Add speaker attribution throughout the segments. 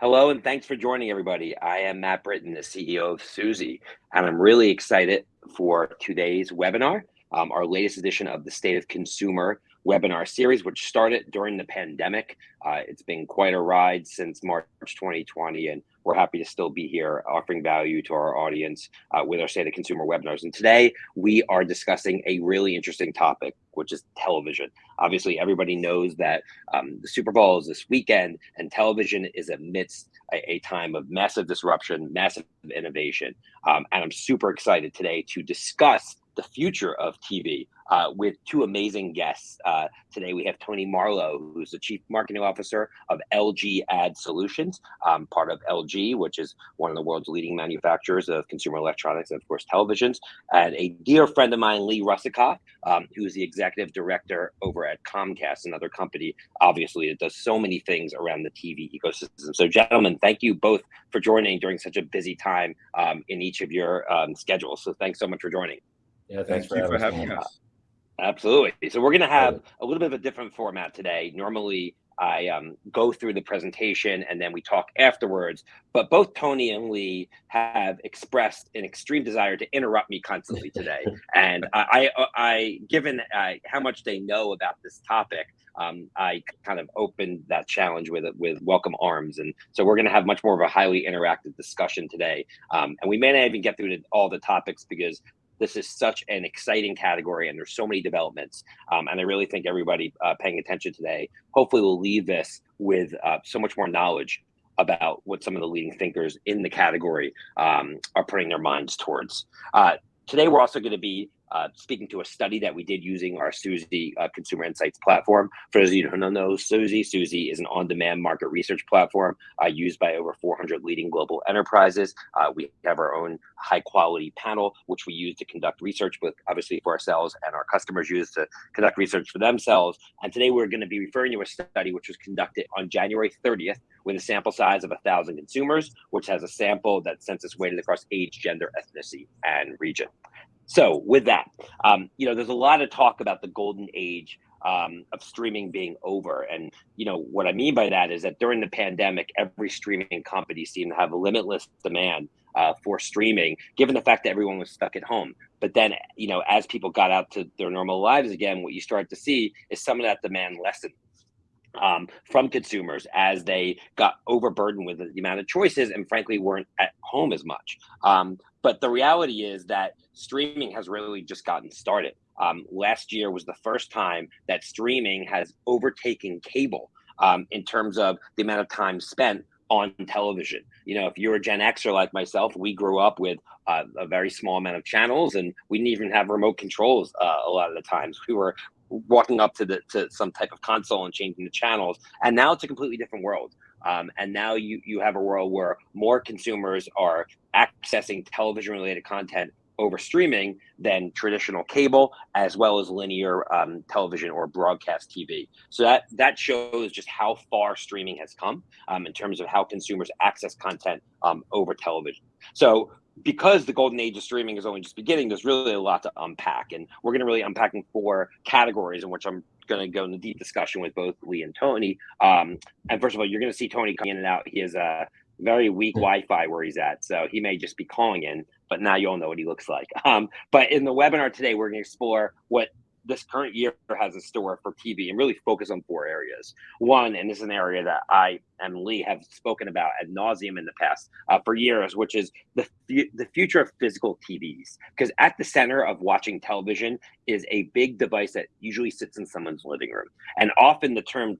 Speaker 1: Hello, and thanks for joining everybody. I am Matt Britton, the CEO of Suzy, and I'm really excited for today's webinar, um, our latest edition of the State of Consumer webinar series, which started during the pandemic. Uh, it's been quite a ride since March 2020, and we're happy to still be here offering value to our audience uh, with our State of Consumer webinars. And today we are discussing a really interesting topic, which is television. Obviously, everybody knows that um, the Super Bowl is this weekend, and television is amidst a, a time of massive disruption, massive innovation. Um, and I'm super excited today to discuss the future of TV uh, with two amazing guests. Uh, today we have Tony Marlow, who's the Chief Marketing Officer of LG Ad Solutions, um, part of LG, which is one of the world's leading manufacturers of consumer electronics and, of course, televisions. And a dear friend of mine, Lee Russakoff, um, who is the Executive Director over at Comcast, another company, obviously, that does so many things around the TV ecosystem. So, gentlemen, thank you both for joining during such a busy time um, in each of your um, schedules. So, thanks so much for joining.
Speaker 2: Yeah, thanks Thank for, for having us.
Speaker 1: Absolutely. So we're going to have a little bit of a different format today. Normally, I um, go through the presentation and then we talk afterwards. But both Tony and Lee have expressed an extreme desire to interrupt me constantly today. and I, I, I given uh, how much they know about this topic, um, I kind of opened that challenge with with welcome arms, and so we're going to have much more of a highly interactive discussion today. Um, and we may not even get through to all the topics because this is such an exciting category and there's so many developments. Um, and I really think everybody uh, paying attention today, hopefully will leave this with uh, so much more knowledge about what some of the leading thinkers in the category um, are putting their minds towards. Uh, today, we're also going to be uh, speaking to a study that we did using our Suzy uh, Consumer Insights platform. For those of you who don't know Suzy, Suzy is an on-demand market research platform uh, used by over 400 leading global enterprises. Uh, we have our own high-quality panel, which we use to conduct research with, obviously for ourselves, and our customers use to conduct research for themselves. And today we're going to be referring to a study which was conducted on January 30th with a sample size of 1,000 consumers, which has a sample that census weighted across age, gender, ethnicity, and region. So with that, um, you know, there's a lot of talk about the golden age um, of streaming being over. And, you know, what I mean by that is that during the pandemic, every streaming company seemed to have a limitless demand uh, for streaming, given the fact that everyone was stuck at home. But then, you know, as people got out to their normal lives again, what you start to see is some of that demand lessen um, from consumers as they got overburdened with the amount of choices and frankly weren't at home as much. Um, but the reality is that streaming has really just gotten started. Um, last year was the first time that streaming has overtaken cable um, in terms of the amount of time spent on television. You know, if you're a Gen Xer like myself, we grew up with uh, a very small amount of channels, and we didn't even have remote controls uh, a lot of the times. We were walking up to the to some type of console and changing the channels, and now it's a completely different world. Um, and now you you have a world where more consumers are accessing television related content over streaming than traditional cable as well as linear um, television or broadcast TV. So that that shows just how far streaming has come um, in terms of how consumers access content um, over television. So because the golden age of streaming is only just beginning, there's really a lot to unpack, and we're going to really unpack in four categories in which I'm going to go into deep discussion with both Lee and Tony. Um, and first of all, you're going to see Tony coming in and out. He has a very weak Wi-Fi where he's at, so he may just be calling in. But now you all know what he looks like. Um, but in the webinar today, we're going to explore what this current year has a store for TV and really focus on four areas. One, and this is an area that I and Lee have spoken about ad nauseum in the past uh, for years, which is the the future of physical TVs. Because at the center of watching television is a big device that usually sits in someone's living room, and often the term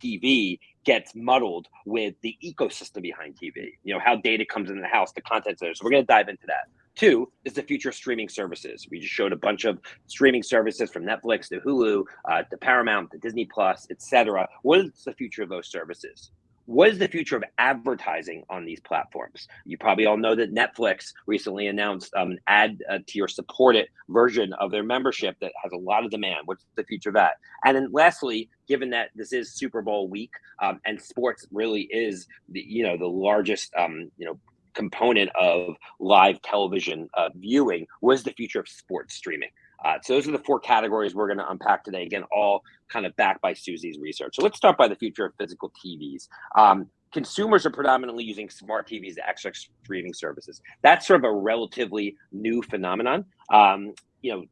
Speaker 1: TV gets muddled with the ecosystem behind TV. You know how data comes into the house, the content there. So we're going to dive into that. Two is the future of streaming services. We just showed a bunch of streaming services from Netflix to Hulu uh, to Paramount to Disney Plus, etc. What is the future of those services? What is the future of advertising on these platforms? You probably all know that Netflix recently announced um, an ad uh, tier supported version of their membership that has a lot of demand. What's the future of that? And then lastly, given that this is Super Bowl week um, and sports really is the, you know the largest um, you know component of live television uh, viewing was the future of sports streaming. Uh, so those are the four categories we're going to unpack today. Again, all kind of backed by Suzy's research. So let's start by the future of physical TVs. Um, consumers are predominantly using smart TVs to access streaming services. That's sort of a relatively new phenomenon. Um, you know,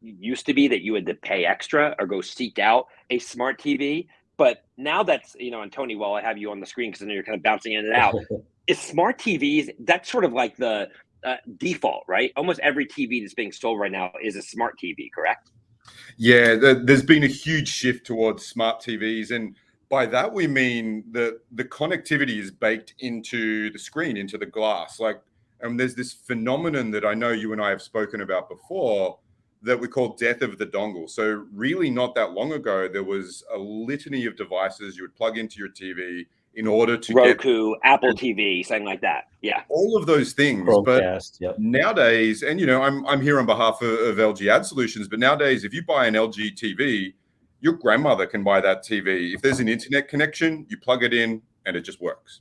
Speaker 1: used to be that you had to pay extra or go seek out a smart TV. But now that's, you know, and Tony, while I have you on the screen, because I know you're kind of bouncing in and out, is smart TVs, that's sort of like the uh, default, right? Almost every TV that's being sold right now is a smart TV, correct?
Speaker 2: Yeah, there's been a huge shift towards smart TVs. And by that, we mean that the connectivity is baked into the screen, into the glass. Like, and there's this phenomenon that I know you and I have spoken about before that we call death of the dongle. So really not that long ago, there was a litany of devices you would plug into your TV in order to
Speaker 1: Roku, get, Apple TV, something like that. Yeah.
Speaker 2: All of those things. Chromecast, but yep. nowadays, and you know, I'm I'm here on behalf of, of LG Ad Solutions, but nowadays, if you buy an LG TV, your grandmother can buy that TV. If there's an internet connection, you plug it in and it just works.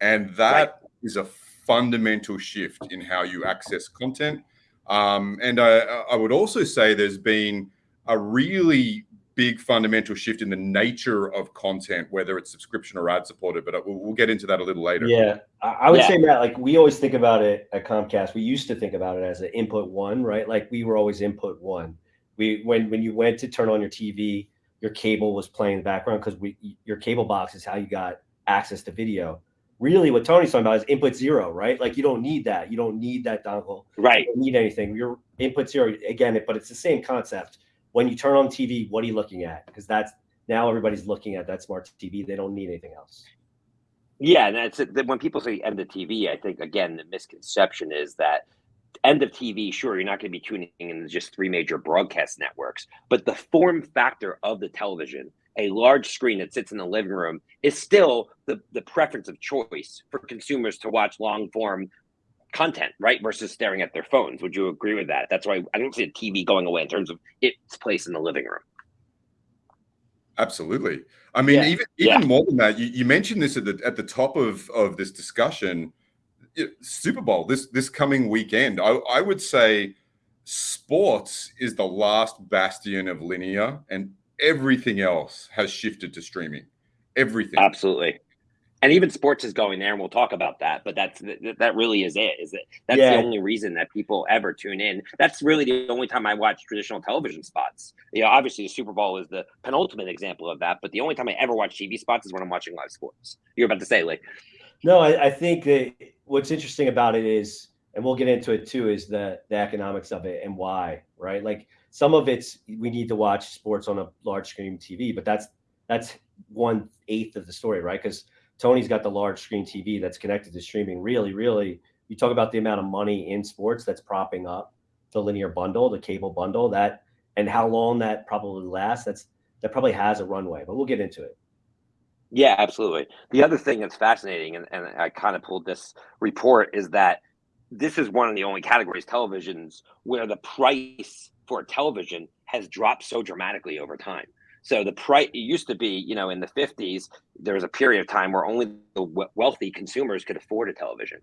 Speaker 2: And that right. is a fundamental shift in how you access content um, and I, I would also say there's been a really big fundamental shift in the nature of content, whether it's subscription or ad supported. But uh, we'll, we'll get into that a little later.
Speaker 3: Yeah, I would yeah. say Matt, like we always think about it at Comcast. We used to think about it as an input one, right? Like we were always input one. We when when you went to turn on your TV, your cable was playing in the background because we your cable box is how you got access to video really what Tony's talking about is input zero, right? Like you don't need that. You don't need that dongle.
Speaker 1: Right.
Speaker 3: You don't need anything. Your input zero again, but it's the same concept. When you turn on TV, what are you looking at? Because that's now everybody's looking at that smart TV. They don't need anything else.
Speaker 1: Yeah, and that's when people say end of TV. I think again the misconception is that end of TV. Sure, you're not going to be tuning in just three major broadcast networks, but the form factor of the television a large screen that sits in the living room is still the, the preference of choice for consumers to watch long form content, right? Versus staring at their phones. Would you agree with that? That's why I don't see a TV going away in terms of its place in the living room.
Speaker 2: Absolutely. I mean, yeah. even even yeah. more than that, you, you mentioned this at the at the top of of this discussion. Super Bowl this this coming weekend. I, I would say sports is the last bastion of linear, and everything else has shifted to streaming. Everything.
Speaker 1: Absolutely. And even sports is going there, and we'll talk about that. But that's that really is it. Is it that's yeah. the only reason that people ever tune in? That's really the only time I watch traditional television spots. You know, obviously the Super Bowl is the penultimate example of that. But the only time I ever watch TV spots is when I'm watching live sports. You're about to say, like,
Speaker 3: no, I, I think that what's interesting about it is, and we'll get into it too, is the the economics of it and why, right? Like some of it's we need to watch sports on a large screen TV, but that's that's one eighth of the story, right? Because Tony's got the large screen TV that's connected to streaming. Really, really, you talk about the amount of money in sports that's propping up the linear bundle, the cable bundle, that and how long that probably lasts. That's that probably has a runway, but we'll get into it.
Speaker 1: Yeah, absolutely. The other thing that's fascinating, and, and I kind of pulled this report, is that this is one of the only categories televisions where the price for a television has dropped so dramatically over time. So the price it used to be, you know, in the 50s, there was a period of time where only the wealthy consumers could afford a television.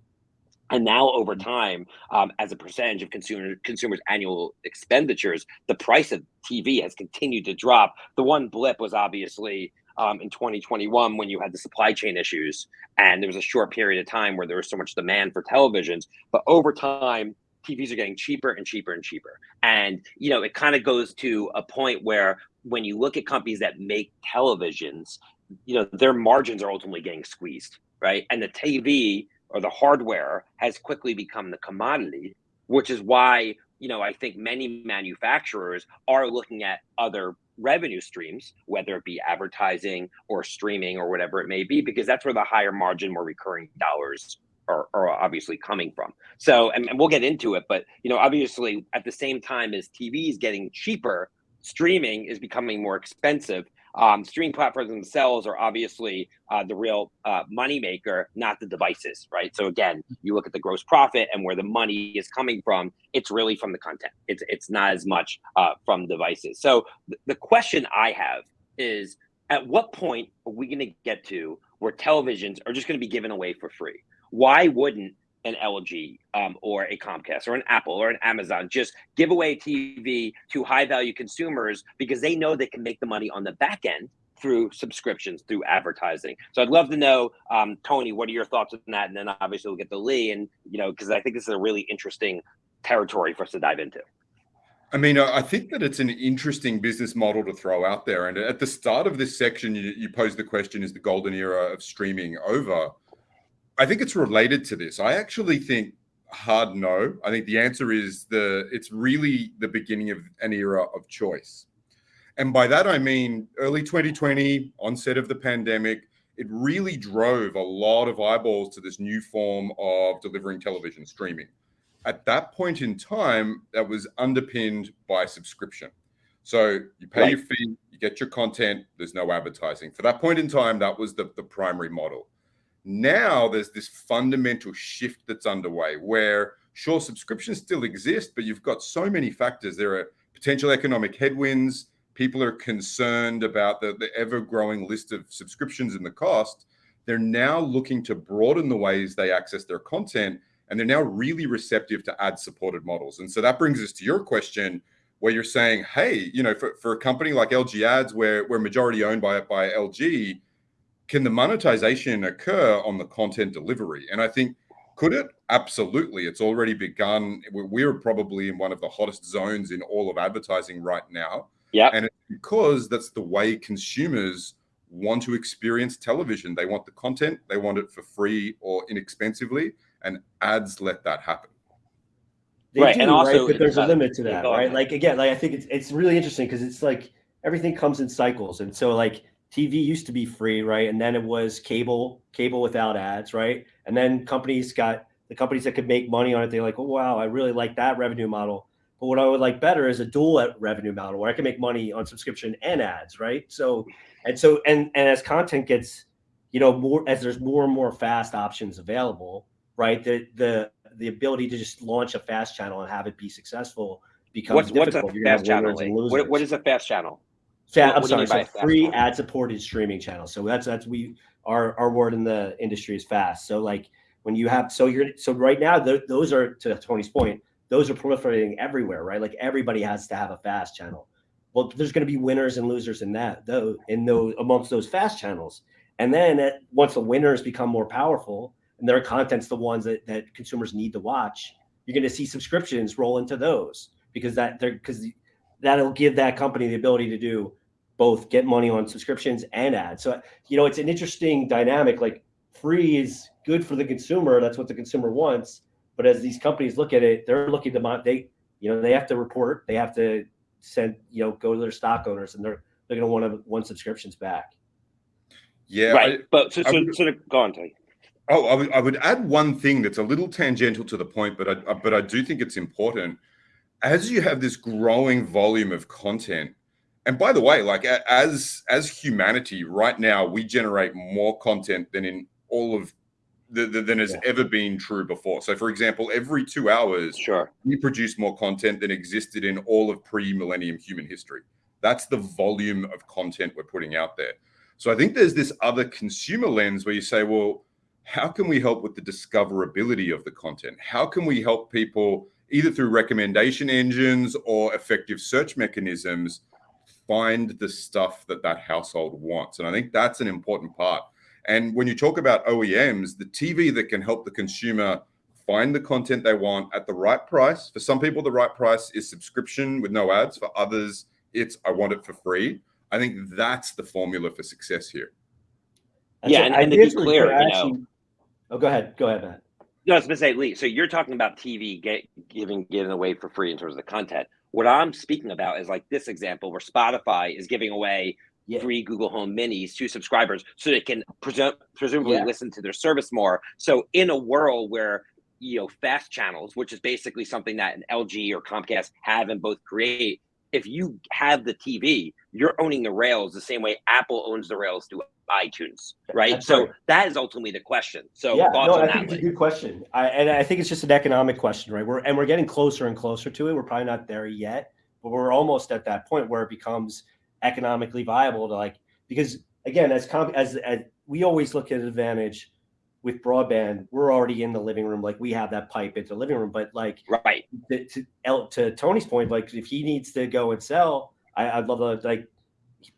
Speaker 1: And now, over time, um, as a percentage of consumer consumers' annual expenditures, the price of TV has continued to drop. The one blip was obviously um, in 2021 when you had the supply chain issues, and there was a short period of time where there was so much demand for televisions. But over time, TVs are getting cheaper and cheaper and cheaper. And, you know, it kind of goes to a point where when you look at companies that make televisions, you know, their margins are ultimately getting squeezed, right? And the TV or the hardware has quickly become the commodity, which is why, you know, I think many manufacturers are looking at other revenue streams, whether it be advertising or streaming or whatever it may be, because that's where the higher margin, more recurring dollars are, are obviously coming from. So, and, and we'll get into it, but you know, obviously, at the same time as TV is getting cheaper, streaming is becoming more expensive. Um, streaming platforms themselves are obviously uh, the real uh, money maker, not the devices, right? So again, you look at the gross profit and where the money is coming from. It's really from the content. It's it's not as much uh, from devices. So th- the question I have is, at what point are we going to get to where televisions are just going to be given away for free? why wouldn't an LG um, or a Comcast or an Apple or an Amazon just give away TV to high value consumers because they know they can make the money on the back end through subscriptions, through advertising. So I'd love to know, um, Tony, what are your thoughts on that? And then obviously we'll get to Lee, and you know, because I think this is a really interesting territory for us to dive into.
Speaker 2: I mean, I think that it's an interesting business model to throw out there. And at the start of this section, you, you posed the question: Is the golden era of streaming over? I think it's related to this. I actually think hard no. I think the answer is the it's really the beginning of an era of choice. And by that I mean early 2020, onset of the pandemic, it really drove a lot of eyeballs to this new form of delivering television streaming. At that point in time, that was underpinned by subscription. So you pay right. your fee, you get your content, there's no advertising. For that point in time, that was the, the primary model. Now there's this fundamental shift that's underway where sure subscriptions still exist, but you've got so many factors. There are potential economic headwinds. People are concerned about the, the ever growing list of subscriptions and the cost. They're now looking to broaden the ways they access their content. And they're now really receptive to ad supported models. And so that brings us to your question where you're saying, hey, you know, for, for a company like LG Ads, where we're majority owned by, by LG, can the monetization occur on the content delivery? And I think, could it? Absolutely. It's already begun. We're probably in one of the hottest zones in all of advertising right now.
Speaker 1: Yeah.
Speaker 2: And it's because that's the way consumers want to experience television. They want the content, they want it for free or inexpensively, and ads let that happen.
Speaker 3: They right. Do, and also, right? but there's a uh, limit to that, right? Like again, like I think it's it's really interesting because it's like everything comes in cycles. And so like TV used to be free, right? And then it was cable, cable without ads, right? And then companies got the companies that could make money on it. They're like, oh wow, I really like that revenue model. But what I would like better is a dual revenue model where I can make money on subscription and ads, right? So and so and and as content gets, you know, more as there's more and more fast options available, right? The the the ability to just launch a fast channel and have it be successful becomes what's,
Speaker 1: difficult. What's a fast channel? What, what is a fast channel?
Speaker 3: Fat, I'm sorry, so free ad supported streaming channel. So that's that's we our our word in the industry is fast. So like when you have so you're so right now th- those are to Tony's point, those are proliferating everywhere, right? Like everybody has to have a fast channel. Well, there's going to be winners and losers in that though in those amongst those fast channels. And then at, once the winners become more powerful and their content's the ones that, that consumers need to watch, you're going to see subscriptions roll into those because that they're because that'll give that company the ability to do both get money on subscriptions and ads. So, you know, it's an interesting dynamic. Like free is good for the consumer. That's what the consumer wants. But as these companies look at it, they're looking to they, you know, they have to report, they have to send, you know, go to their stock owners and they're, they're going to want to want subscriptions back.
Speaker 2: Yeah.
Speaker 1: Right. I, but so, so, would, so go on, Tony.
Speaker 2: Oh, I would, I would add one thing that's a little tangential to the point, but I, but I do think it's important. As you have this growing volume of content, and by the way, like as as humanity, right now we generate more content than in all of the, the, than has yeah. ever been true before. So, for example, every two hours,
Speaker 1: sure,
Speaker 2: we produce more content than existed in all of pre-millennium human history. That's the volume of content we're putting out there. So, I think there's this other consumer lens where you say, well, how can we help with the discoverability of the content? How can we help people either through recommendation engines or effective search mechanisms? Find the stuff that that household wants. And I think that's an important part. And when you talk about OEMs, the TV that can help the consumer find the content they want at the right price. For some people, the right price is subscription with no ads. For others, it's I want it for free. I think that's the formula for success here.
Speaker 1: yeah, and, and to be clear, you know,
Speaker 3: oh, go ahead, go ahead, Matt.
Speaker 1: No, I was going to say, Lee. So you're talking about TV get, giving given away for free in terms of the content. What I'm speaking about is like this example where Spotify is giving away yeah. free Google Home Minis to subscribers so they can presu- presumably yeah. listen to their service more. So in a world where you know fast channels, which is basically something that an LG or Comcast have and both create, if you have the TV, you're owning the rails the same way Apple owns the rails to iTunes, right? That's so right. that is ultimately the question. So
Speaker 3: yeah, no, I think it's a good question, I, and I think it's just an economic question, right? We're and we're getting closer and closer to it. We're probably not there yet, but we're almost at that point where it becomes economically viable to like because again, as comp as, as we always look at advantage with broadband, we're already in the living room, like we have that pipe into the living room. But like,
Speaker 1: right
Speaker 3: to to, to Tony's point, like if he needs to go and sell, I, I'd love to like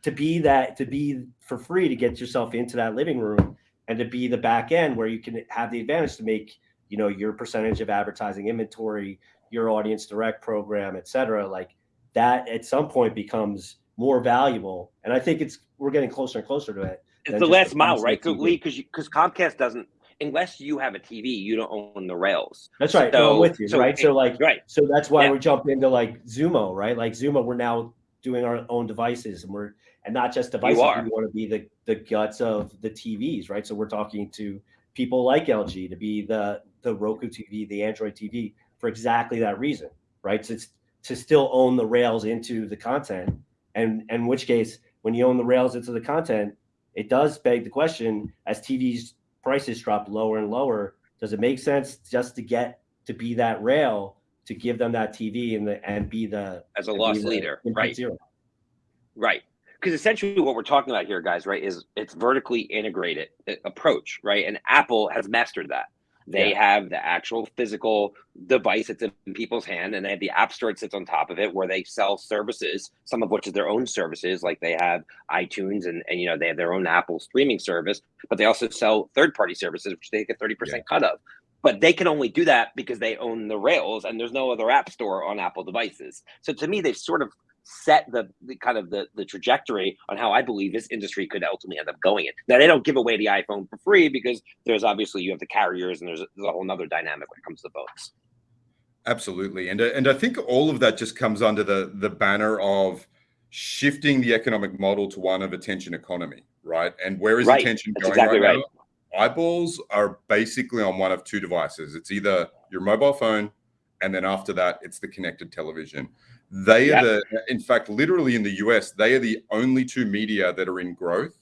Speaker 3: to be that to be for free to get yourself into that living room and to be the back end where you can have the advantage to make you know your percentage of advertising inventory your audience direct program et cetera like that at some point becomes more valuable. And i think it's we're getting closer and closer to it
Speaker 1: it's the last mile right because because comcast doesn't unless you have a tv you don't own the rails.
Speaker 3: That's right. So, no, I'm with you so right? So like right. so that's why yeah. we jump into like Xumo right? Like Xumo we're now doing our own devices and we're and not just devices. We want to be the the guts of the TVs, right? So we're talking to people like LG to be the the Roku TV, the Android TV for exactly that reason, right? So it's to still own the rails into the content, and, and in which case, when you own the rails into the content, it does beg the question: as TVs prices drop lower and lower, does it make sense just to get to be that rail to give them that TV and the and be the
Speaker 1: as a loss leader, right? Zero. Right. Because essentially what we're talking about here, guys, right, is it's vertically integrated uh, approach, right? And Apple has mastered that. They yeah. have the actual physical device that's in people's hand, and they have the app store that sits on top of it, where they sell services, some of which is their own services, like they have iTunes and, and you know they have their own Apple streaming service, but they also sell third-party services, which they get thirty percent yeah. cut of but they can only do that because they own the rails and there's no other app store on apple devices. So to me they've sort of set the, the kind of the, the trajectory on how i believe this industry could ultimately end up going. In now they don't give away the iphone for free because there's obviously you have the carriers and there's, there's a whole nother dynamic when it comes to phones
Speaker 2: absolutely. And uh, and i think all of that just comes under the the banner of shifting the economic model to one of attention economy right? And where is right. attention That's going exactly right, right. Eyeballs are basically on one of two devices. It's either your mobile phone, and then after that, it's the connected television. They are the, in fact, literally in the US, they are the only two media that are in growth.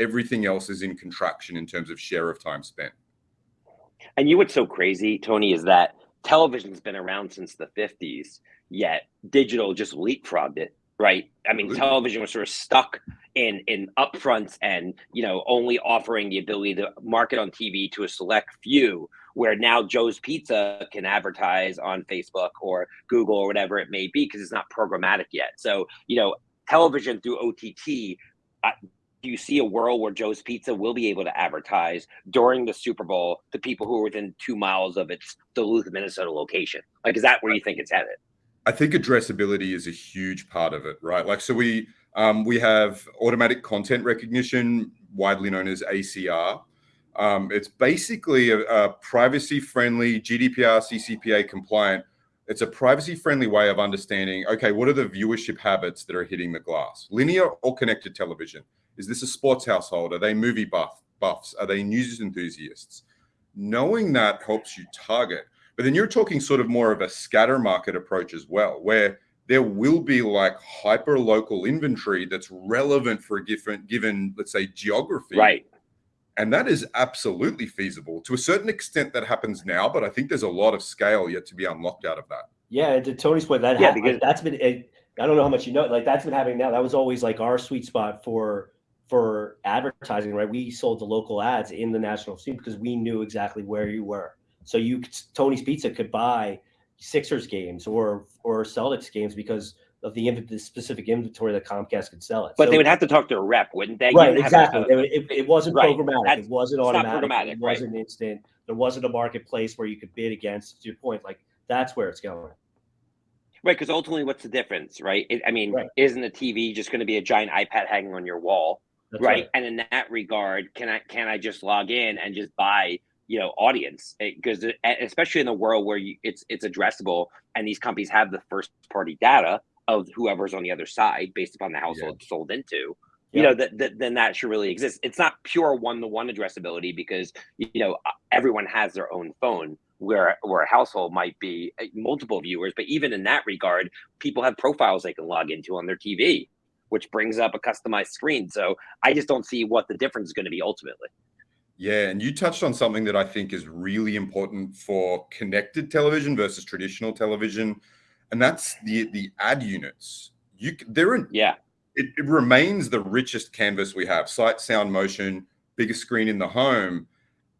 Speaker 2: Everything else is in contraction in terms of share of time spent.
Speaker 1: And you what's so crazy, Tony, is that television's been around since the 50s, yet digital just leapfrogged it, right? I mean, television was sort of stuck in in upfronts and you know only offering the ability to market on TV to a select few where now Joe's Pizza can advertise on Facebook or Google or whatever it may be because it's not programmatic yet. So, you know, television through OTT do you see a world where Joe's Pizza will be able to advertise during the Super Bowl to people who are within two miles of its Duluth, Minnesota location? Like, is that where you think it's headed?
Speaker 2: I think addressability is a huge part of it, right? Like, so we um, we have automatic content recognition, widely known as ACR. Um, it's basically a, a privacy-friendly, GDPR, CCPA compliant. It's a privacy-friendly way of understanding, okay, what are the viewership habits that are hitting the glass? Linear or connected television? Is this a sports household? Are they movie buff, buffs? Are they news enthusiasts? Knowing that helps you target. But then you're talking sort of more of a scatter market approach as well, where there will be like hyper local inventory that's relevant for a different given, let's say, geography.
Speaker 1: Right.
Speaker 2: And that is absolutely feasible to a certain extent. That happens now, but I think there's a lot of scale yet to be unlocked out of that.
Speaker 3: Yeah, to Tony's point, that yeah, because that's been. It, I don't know how much you know. Like that's been happening now. That was always like our sweet spot for for advertising, right? We sold the local ads in the national scene because we knew exactly where you were. So you Tony's Pizza could buy Sixers games or or Celtics games because of the, the specific inventory that Comcast could sell it.
Speaker 1: But so, they would have to talk to a rep, wouldn't they?
Speaker 3: Right, exactly. It, it, wasn't right. programmatic. That's, it wasn't automatic. It wasn't instant. There wasn't a marketplace where you could bid against. To your point, like that's where it's going.
Speaker 1: Right, because ultimately, what's the difference, right? It, I mean, right. isn't a TV just going to be a giant iPad hanging on your wall, right? right? And in that regard, can I can I just log in and just buy you know audience because eh, eh, especially in the world where you, it's it's addressable and these companies have the first party data of whoever's on the other side based upon the household yeah. sold into you know that, that then that should really exist. It's not pure one-to-one addressability because you know everyone has their own phone where where a household might be eh, multiple viewers but even in that regard people have profiles they can log into on their tv which brings up a customized screen. So i just don't see what the difference is going to be ultimately
Speaker 2: yeah, and you touched on something that I think is really important for connected television versus traditional television, and that's the the ad units. You they're in
Speaker 1: yeah.
Speaker 2: It, it remains the richest canvas we have: sight, sound, motion, biggest screen in the home,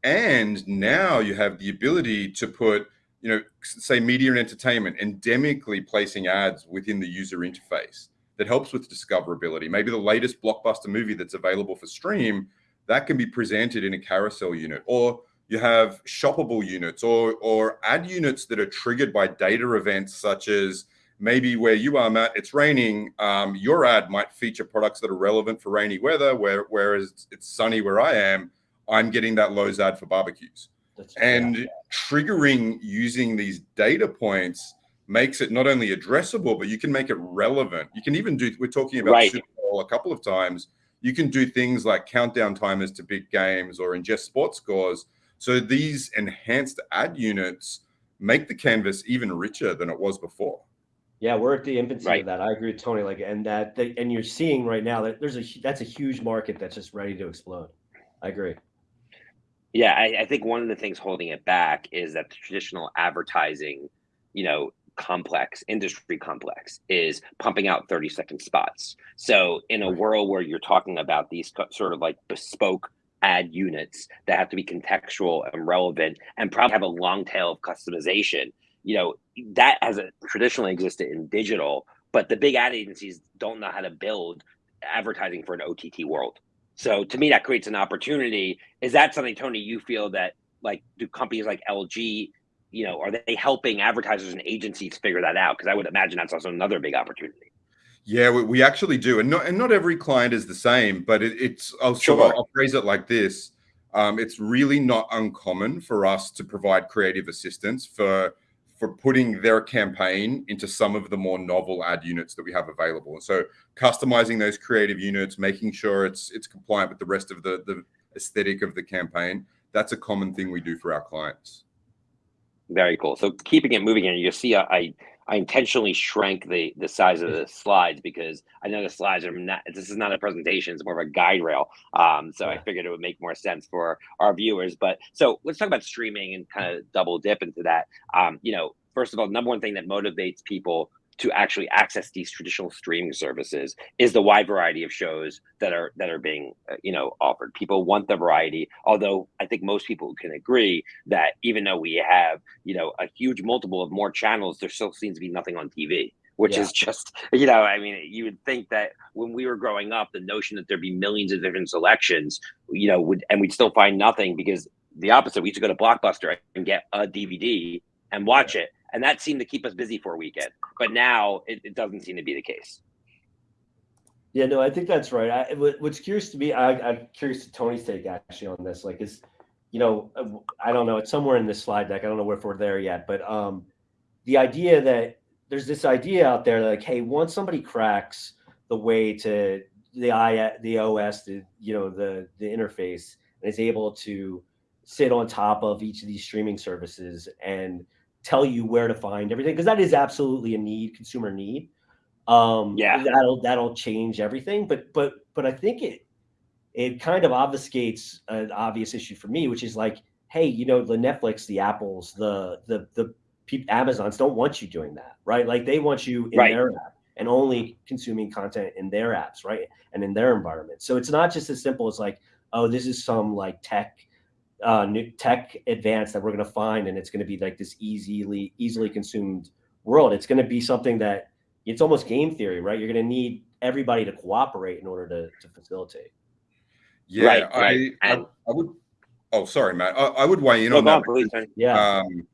Speaker 2: and now you have the ability to put you know say media and entertainment endemically placing ads within the user interface that helps with discoverability. Maybe the latest blockbuster movie that's available for stream that can be presented in a carousel unit, or you have shoppable units or or ad units that are triggered by data events such as maybe where you are, Matt, it's raining. Um, your ad might feature products that are relevant for rainy weather, where whereas it's sunny where I am, I'm getting that Lowe's ad for barbecues. That's and triggering using these data points makes it not only addressable, but you can make it relevant. You can even do, we're talking about right. Super Bowl a couple of times. You can do things like countdown timers to big games or ingest sports scores. So these enhanced ad units make the canvas even richer than it was before.
Speaker 3: Yeah, we're at the infancy right. of that. I agree with Tony. Like, and that, they, and you're seeing right now that there's a that's a huge market that's just ready to explode. I agree.
Speaker 1: Yeah, I, I think one of the things holding it back is that the traditional advertising, you know, complex industry complex is pumping out 30 second spots. So in a world where you're talking about these sort of like bespoke ad units that have to be contextual and relevant and probably have a long tail of customization, you know, that has a, traditionally existed in digital, but the big ad agencies don't know how to build advertising for an OTT world. So to me, that creates an opportunity. Is that something, Tony, you feel that like do companies like LG, you know, are they helping advertisers and agencies figure that out? Because I would imagine that's also another big opportunity.
Speaker 2: Yeah, we, we, actually do, and not and not every client is the same, but it, it's I'll, sure. I'll, I'll phrase it like this: um, it's really not uncommon for us to provide creative assistance for for putting their campaign into some of the more novel ad units that we have available. And so customizing those creative units, making sure it's it's compliant with the rest of the, the aesthetic of the campaign, that's a common thing we do for our clients.
Speaker 1: Very cool. So keeping it moving, and you see, I I intentionally shrank the the size of the slides because I know the slides are not. This is not a presentation; it's more of a guide rail. Um, so I figured it would make more sense for our viewers. But so let's talk about streaming and kind of double dip into that. Um, you know, first of all, number one thing that motivates people to actually access these traditional streaming services is the wide variety of shows that are that are being uh, you know offered. People want the variety although i think most people can agree that even though we have you know a huge multiple of more channels there still seems to be nothing on tv which yeah. is just you know i mean you would think that when we were growing up the notion that there'd be millions of different selections you know would and we'd still find nothing because the opposite. We used to go to blockbuster and get a dvd and watch it and that seemed to keep us busy for a weekend. But now it, it doesn't seem to be the case.
Speaker 3: Yeah, no, I think that's right. I, what's curious to me, I, am curious to Tony's take actually on this. Like, is you know, I don't know, it's somewhere in this slide deck. I don't know if we're there yet, but um, the idea that there's this idea out there, like, hey, once somebody cracks the way to the i the OS, the you know, the the interface, and is able to sit on top of each of these streaming services and tell you where to find everything because that is absolutely a need, consumer need. Um, yeah, that'll that'll change everything. But but but I think it it kind of obfuscates an obvious issue for me, which is like, hey, you know, the Netflix, the Apples, the the the Amazons don't want you doing that, right? Like they want you in right. their app and only consuming content in their apps, right? And in their environment. So it's not just as simple as like, oh, this is some like tech uh, new tech advance that we're going to find, and it's going to be like this easily easily consumed world. It's going to be something that it's almost game theory, right? You're going to need everybody to cooperate in order to to facilitate.
Speaker 2: Yeah, right, I, right. I, I, would. Oh, sorry, Matt. I, I would weigh in on that. Please, yeah. Um,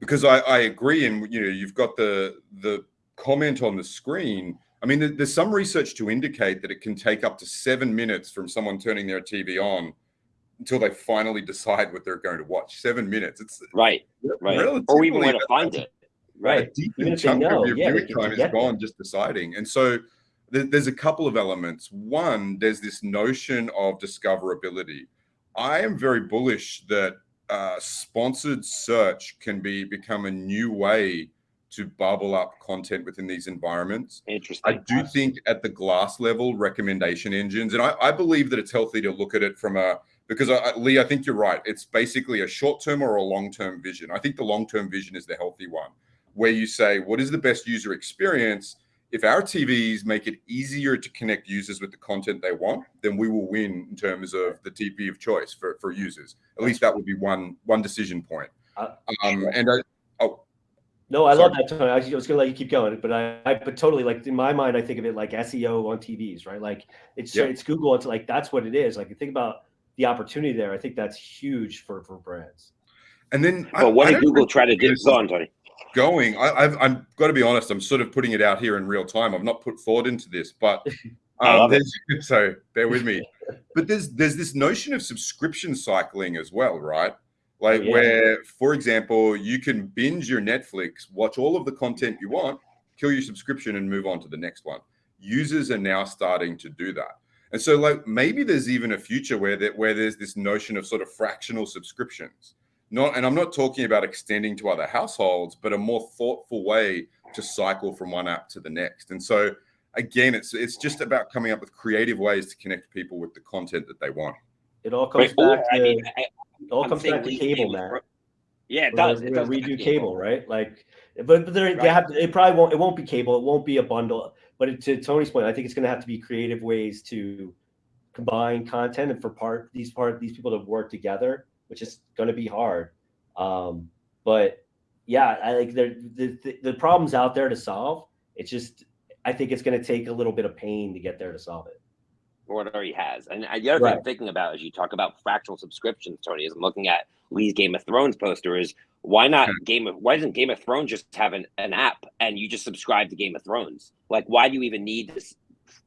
Speaker 2: because I, I agree, and you know, you've got the the comment on the screen. I mean, there's some research to indicate that it can take up to seven minutes from someone turning their TV on until they finally decide what they're going to watch. Seven minutes. It's
Speaker 1: right, right, or even where to find it. Right, a
Speaker 2: decent chunk of your yeah, viewing time is gone just deciding. And so there's a couple of elements. One, there's this notion of discoverability. I am very bullish that uh, sponsored search can be become a new way to bubble up content within these environments.
Speaker 1: Interesting.
Speaker 2: I do think at the glass level, recommendation engines, and I, I believe that it's healthy to look at it from a because I, Lee, I think you're right. It's basically a short-term or a long-term vision. I think the long-term vision is the healthy one, where you say, what is the best user experience? If our TVs make it easier to connect users with the content they want, then we will win in terms of the TV of choice for, for users. At least that would be one one decision point. Uh, um, and I, oh,
Speaker 3: No, I Sorry. love that, Tony. I was gonna let you keep going, but I, I, but totally like in my mind, I think of it like SEO on TVs, right? Like it's it's Google. It's like that's what it is. Like you think about the opportunity there. I think that's huge for for brands.
Speaker 2: And then,
Speaker 1: well, I, what did Google try to do? Go on, Tony.
Speaker 2: Going, I, I've I'm got to be honest. I'm sort of putting it out here in real time. I've not put thought into this, but um, so bear with me. but there's there's this notion of subscription cycling as well, right? Like yeah. where, for example, you can binge your Netflix, watch all of the content you want, kill your subscription, and move on to the next one. Users are now starting to do that. And so, like, maybe there's even a future where that where there's this notion of sort of fractional subscriptions. Not, and I'm not talking about extending to other households, but a more thoughtful way to cycle from one app to the next. And so, again, it's it's just about coming up with creative ways to connect people with the content that they want.
Speaker 3: It all comes Wait, back to I mean, it all I'm comes back to cable, man.
Speaker 1: Yeah, it does. It does
Speaker 3: redo cable, right? Like, but, but right. they have to, it probably won't. It won't be cable. It won't be a bundle. But to Tony's point, I think it's going to have to be creative ways to combine content and for part these part these people to work together, which is going to be hard. Um, but yeah, I like the, the the problems out there to solve. It's just I think it's going to take a little bit of pain to get there to solve it
Speaker 1: or what already has. And uh, the other right. thing I'm thinking about as you talk about fractional subscriptions, Tony, is I'm looking at Lee's Game of Thrones poster is why not Game of why doesn't Game of Thrones just have an, an app and you just subscribe to Game of Thrones? Like why do you even need to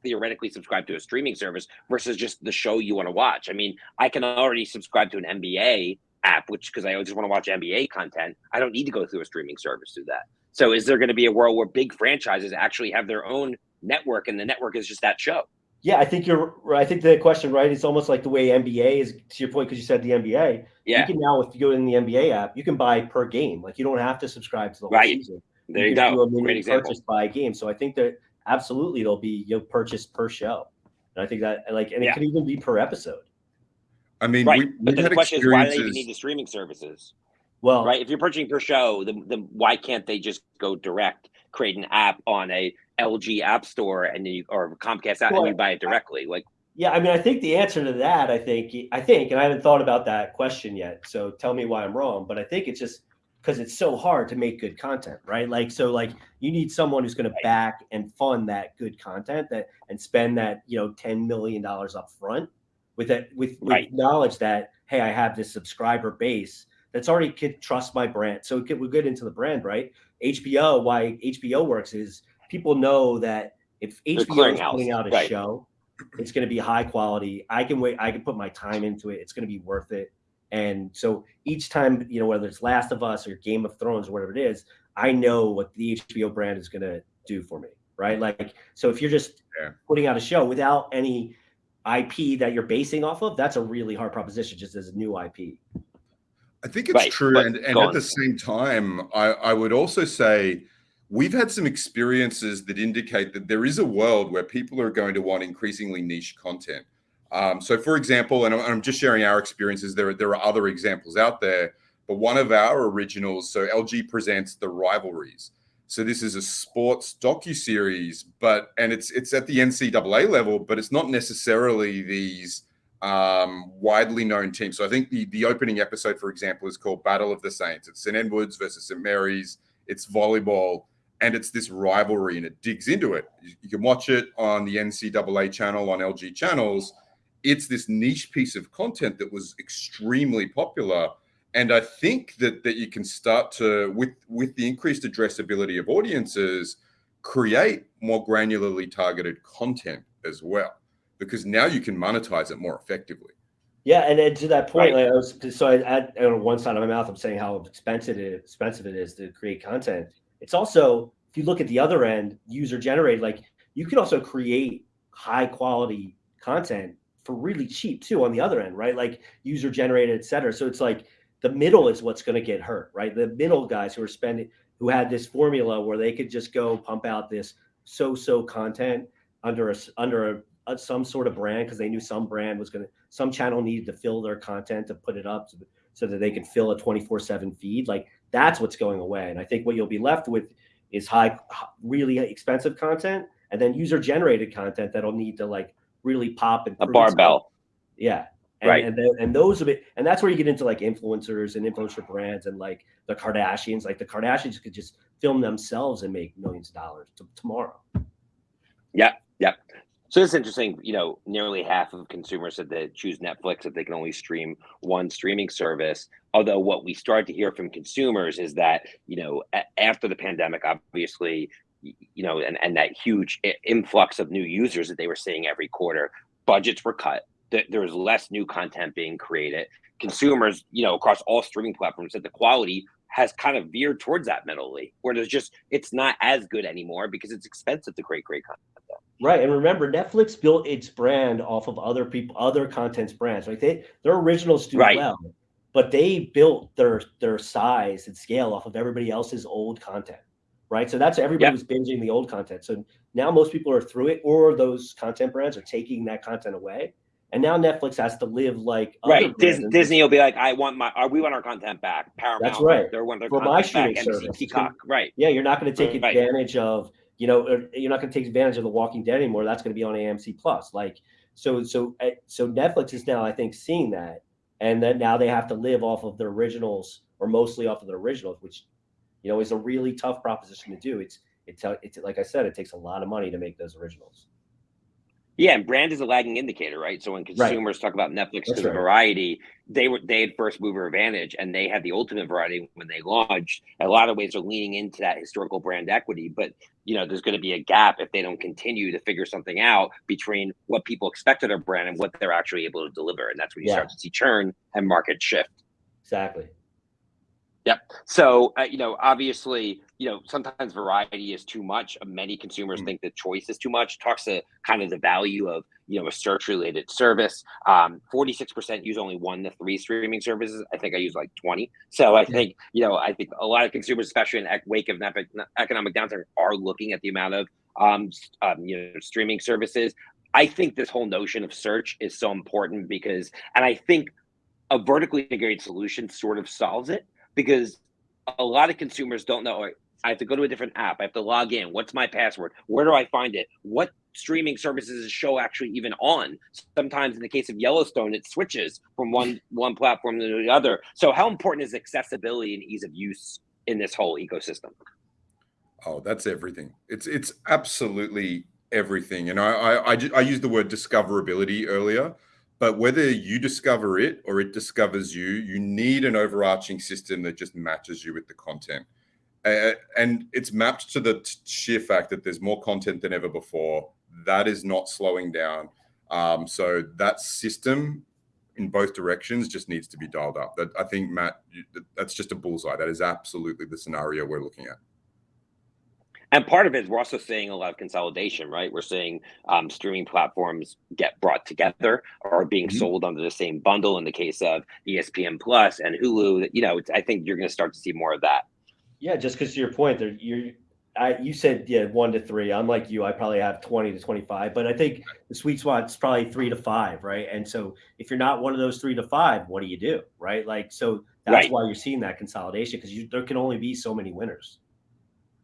Speaker 1: theoretically subscribe to a streaming service versus just the show you want to watch? I mean, I can already subscribe to an NBA app, which because I just want to watch NBA content. I don't need to go through a streaming service to do that. So is there going to be a world where big franchises actually have their own network and the network is just that show?
Speaker 3: Yeah, I think you're. I think the question, right? It's almost like the way NBA is. To your point, because you said the NBA.
Speaker 1: Yeah.
Speaker 3: You can now, if you go in the NBA app, you can buy per game. Like you don't have to subscribe to the whole
Speaker 1: right.
Speaker 3: season.
Speaker 1: There you, you go. Do a
Speaker 3: Great example. Purchase by game. So I think that absolutely there'll be you'll purchase per show, and I think that like, and yeah. it could even be per episode.
Speaker 2: I mean,
Speaker 1: right. We, but the question is, why do they even need the streaming services?
Speaker 3: Well,
Speaker 1: right. If you're purchasing per show, then, then why can't they just go direct, create an app on a LG App Store and you or Comcast app well, and you buy it directly? Like,
Speaker 3: yeah, I mean, I think the answer to that, I think, I think, and I haven't thought about that question yet. So tell me why I'm wrong. But I think it's just because it's so hard to make good content, right? Like, so like you need someone who's going to back and fund that good content that and spend that you know ten million dollars up front with that with, right. knowledge that hey, I have this subscriber base that's already could trust my brand. So we're good into the brand, right? HBO, why HBO works is people know that if HBO is putting out a right. show it's going to be high quality. I can wait. I can put my time into it. It's going to be worth it. And so each time, you know, whether it's Last of Us or Game of Thrones or whatever it is, I know what the HBO brand is going to do for me. Right. Like, so if you're just yeah. putting out a show without any IP that you're basing off of, that's a really hard proposition just as a new IP.
Speaker 2: I think it's right. true. and and at the same time, I, I would also say we've had some experiences that indicate that there is a world where people are going to want increasingly niche content. Um, so, for example, and I'm just sharing our experiences. There, are, there are other examples out there, but one of our originals. So, LG presents the rivalries. So, this is a sports docu series, but and it's it's at the NCAA level, but it's not necessarily these um, widely known teams. So, I think the the opening episode, for example, is called Battle of the Saints. It's St Edwards versus St Mary's. It's volleyball and it's this rivalry and it digs into it. You, you, can watch it on the NCAA channel on LG channels. It's this niche piece of content that was extremely popular. And I think that that you can start to with with the increased addressability of audiences, create more granularly targeted content as well, because now you can monetize it more effectively.
Speaker 3: Yeah, and then to that point, right. like I was so I add on one side of my mouth, I'm saying how expensive it, expensive it is to create content it's also, if you look at the other end, user generated, like you can also create high quality content for really cheap too on the other end, right? Like user generated, et cetera. So it's like the middle is what's going to get hurt, right? The middle guys who are spending, who had this formula where they could just go pump out this so-so content under a under a, a some sort of brand because they knew some brand was going to some channel needed to fill their content to put it up so, so that they could fill a 24/7 feed. Like that's what's going away. And I think what you'll be left with is high, really expensive content and then user generated content that'll need to like really pop and
Speaker 1: a barbell.
Speaker 3: Yeah. And,
Speaker 1: right.
Speaker 3: and, and those of it, and that's where you get into like influencers and influencer brands and like the Kardashians. Like the Kardashians could just film themselves and make millions of dollars tomorrow.
Speaker 1: Yeah, yeah. So it's interesting. You know, nearly half of consumers said they choose Netflix if they can only stream one streaming service. Although what we started to hear from consumers is that you know after the pandemic, obviously, you know, and and that huge influx of new users that they were seeing every quarter, budgets were cut. There was less new content being created. Consumers, you know, across all streaming platforms, said the quality has kind of veered towards that mentally, where there's just it's not as good anymore because it's expensive to create great content.
Speaker 3: Right, and remember, Netflix built its brand off of other people, other content's brands. Right, they their originals do right. well, but they built their their size and scale off of everybody else's old content. Right, so that's everybody yep. was binging the old content. So now most people are through it, or those content brands are taking that content away. And now Netflix has to live like
Speaker 1: right. Disney, Disney will be like, I want my, we want our content back. Paramount,
Speaker 3: that's right.
Speaker 1: They want their
Speaker 3: for my streaming service.
Speaker 1: Peacock, right?
Speaker 3: Yeah, you're not going to take right. advantage of you know, er, you're not going to take advantage of The Walking Dead anymore. That's going to be on AMC Plus. Like, so, so, eh, so Netflix is now, I think, seeing that, and that now they have to live off of the originals or mostly off of the originals, which, you know, is a really tough proposition to do. It's, it's, it's like I said, it takes a lot of money to make those originals.
Speaker 1: Yeah, and brand is a lagging indicator, right? So when consumers right. talk about Netflix because right. of variety, they were they had first mover advantage and they had the ultimate variety when they launched. A lot of ways are leaning into that historical brand equity, but you know, there's going to be a gap if they don't continue to figure something out between what people expect of their brand and what they're actually able to deliver. And that's when you yeah. start to see churn and market shift.
Speaker 3: Exactly.
Speaker 1: Yep. So, uh, you know, obviously, you know, sometimes variety is too much. Many consumers mm-hmm. think that choice is too much. Talks to kind of the value of, you know, a search related service. Um, 46% use only one to three streaming services. I think I use like 20. So I think, you know, I think a lot of consumers, especially in wake of an economic downturn, are looking at the amount of, um, um, you know, streaming services. I think this whole notion of search is so important because, and I think a vertically integrated solution sort of solves it because a lot of consumers don't know. I have to go to a different app. I have to log in. What's my password? Where do I find it? What streaming services is the show actually even on? Sometimes, in the case of Yellowstone, it switches from one one platform to the other. So, how important is accessibility and ease of use in this whole ecosystem?
Speaker 2: Oh, that's everything. It's it's absolutely everything. And I I, I, I used the word discoverability earlier. But whether you discover it or it discovers you, you need an overarching system that just matches you with the content. And it's mapped to the sheer fact that there's more content than ever before. That is not slowing down. Um, so that system in both directions just needs to be dialed up. That I think Matt, that's just a bullseye. That is absolutely the scenario we're looking at.
Speaker 1: And part of it is we're also seeing a lot of consolidation, right? We're seeing um, streaming platforms get brought together or being mm-hmm. sold under the same bundle. In the case of ESPN Plus and Hulu, you know, I think you're going to start to see more of that.
Speaker 3: Yeah, just because to your point, there you I you said yeah one to three. I'm like you. I probably have twenty to twenty five, but I think the sweet spot is probably three to five, right? And so if you're not one of those three to five, what do you do, right? Like so that's right. why you're seeing that consolidation because there can only be so many winners.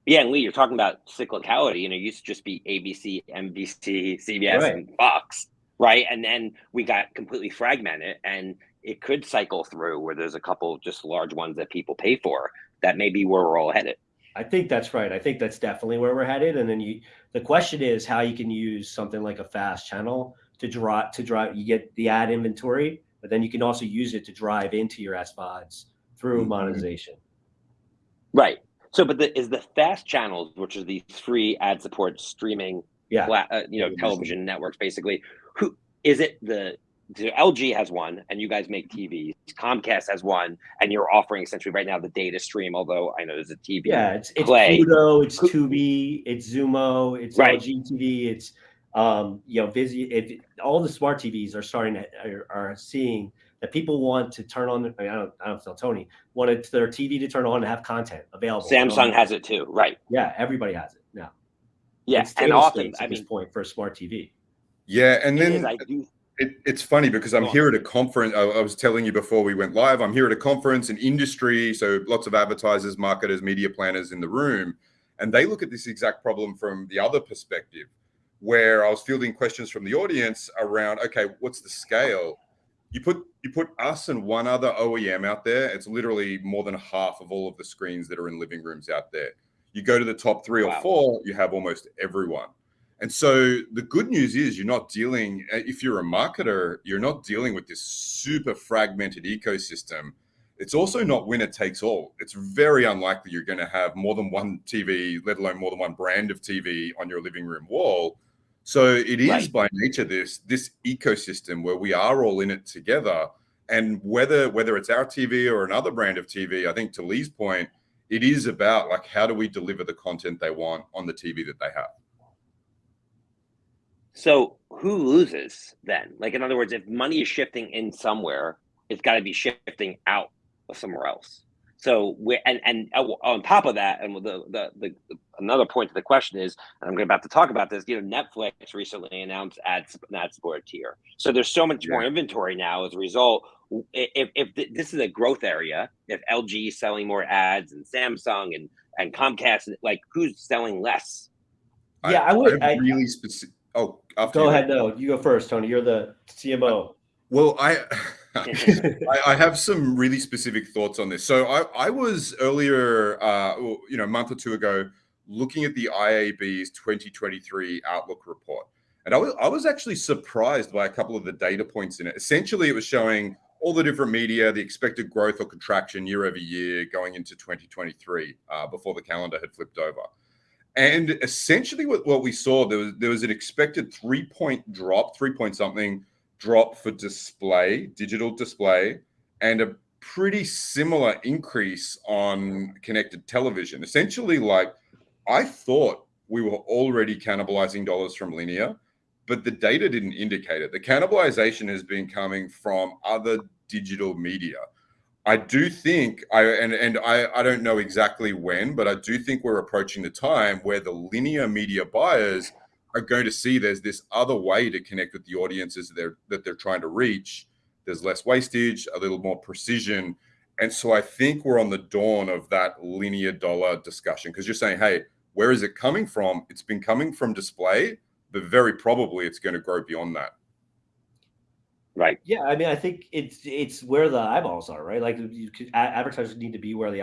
Speaker 1: Yeah, and Lee, you're talking about cyclicality. You know, used to just be ABC, NBC, CBS, right. and Fox, right? And then we got completely fragmented, and it could cycle through where there's a couple just large ones that people pay for. That may be where we're all headed.
Speaker 3: I think that's right. I think that's definitely where we're headed. And then you, the question is how you can use something like a fast channel to draw to drive. You get the ad inventory, but then you can also use it to drive into your SVODs through mm-hmm. monetization.
Speaker 1: Right. So, but the, is the fast channels, which are these free ad support streaming, yeah, uh, you know, television networks, basically. Who is it? The, the LG has one, and you guys make TVs. Comcast has one, and you're offering essentially right now the data stream. Although I know there's a TV.
Speaker 3: Yeah, it's it's Play. Pluto, it's Tubi, it's Xumo, it's right. LG TV, it's um, you know, Vizio. It, all the smart TVs are starting to are, are seeing that people want to turn on. I, mean, I don't, I don't tell Tony wanted their TV to turn on and have content available.
Speaker 1: Samsung has it too, right?
Speaker 3: Yeah, everybody has it now.
Speaker 1: Yes, yeah, and often
Speaker 3: at I this mean, point for a smart TV.
Speaker 2: Yeah, and then it, it's funny because I'm here at a conference. I, I was telling you before we went live. I'm here at a conference, an industry, so lots of advertisers, marketers, media planners in the room, and they look at this exact problem from the other perspective, where I was fielding questions from the audience around, okay, what's the scale? you put you put us and one other OEM out there, it's literally more than half of all of the screens that are in living rooms out there. You go to the top three wow. or four, you have almost everyone. And so the good news is you're not dealing, uh, if you're a marketer, you're not dealing with this super fragmented ecosystem. It's also not winner takes all. It's very unlikely you're going to have more than one TV, let alone more than one brand of TV on your living room wall. So it is right. by nature this this ecosystem where we are all in it together. And whether whether it's our TV or another brand of TV, I think to Lee's point, it is about like how do we deliver the content they want on the TV that they have.
Speaker 1: So who loses then? Like in other words, if money is shifting in somewhere, it's got to be shifting out of somewhere else. So we and and uh, on top of that, and the, the the, another point to the question is, and I'm about to talk about this. You know, Netflix recently announced ad ad support tier, so there's so much yeah. more inventory now as a result. If, if this is a growth area, if LG is selling more ads and Samsung and and Comcast, like who's selling less?
Speaker 3: Yeah, I, I would. I,
Speaker 2: really specific. Oh,
Speaker 3: go ahead. No, you go first, Tony. You're the CMO.
Speaker 2: Well, I. I, I, have some really specific thoughts on this. So I, I was earlier, uh, you know, a month or two ago, looking at the IAB's 2023 Outlook report, and I was I was actually surprised by a couple of the data points in it. Essentially, it was showing all the different media, the expected growth or contraction year over year going into 2023 uh, before the calendar had flipped over. And essentially, what, what we saw there was there was an expected three point drop, three point something drop for display, digital display, and a pretty similar increase on connected television. Essentially, like I thought we were already cannibalizing dollars from linear, but the data didn't indicate it. The cannibalization has been coming from other digital media. I do think I and and I, I don't know exactly when, but I do think we're approaching the time where the linear media buyers are going to see there's this other way to connect with the audiences that they're that they're trying to reach. There's less wastage, a little more precision. And so I think we're on the dawn of that linear dollar discussion because you're saying, hey, where is it coming from? It's been coming from display, but very probably it's going to grow beyond that.
Speaker 1: Right.
Speaker 3: Yeah, I mean, I think it's it's where the eyeballs are, right? Like you could, advertisers need to be where the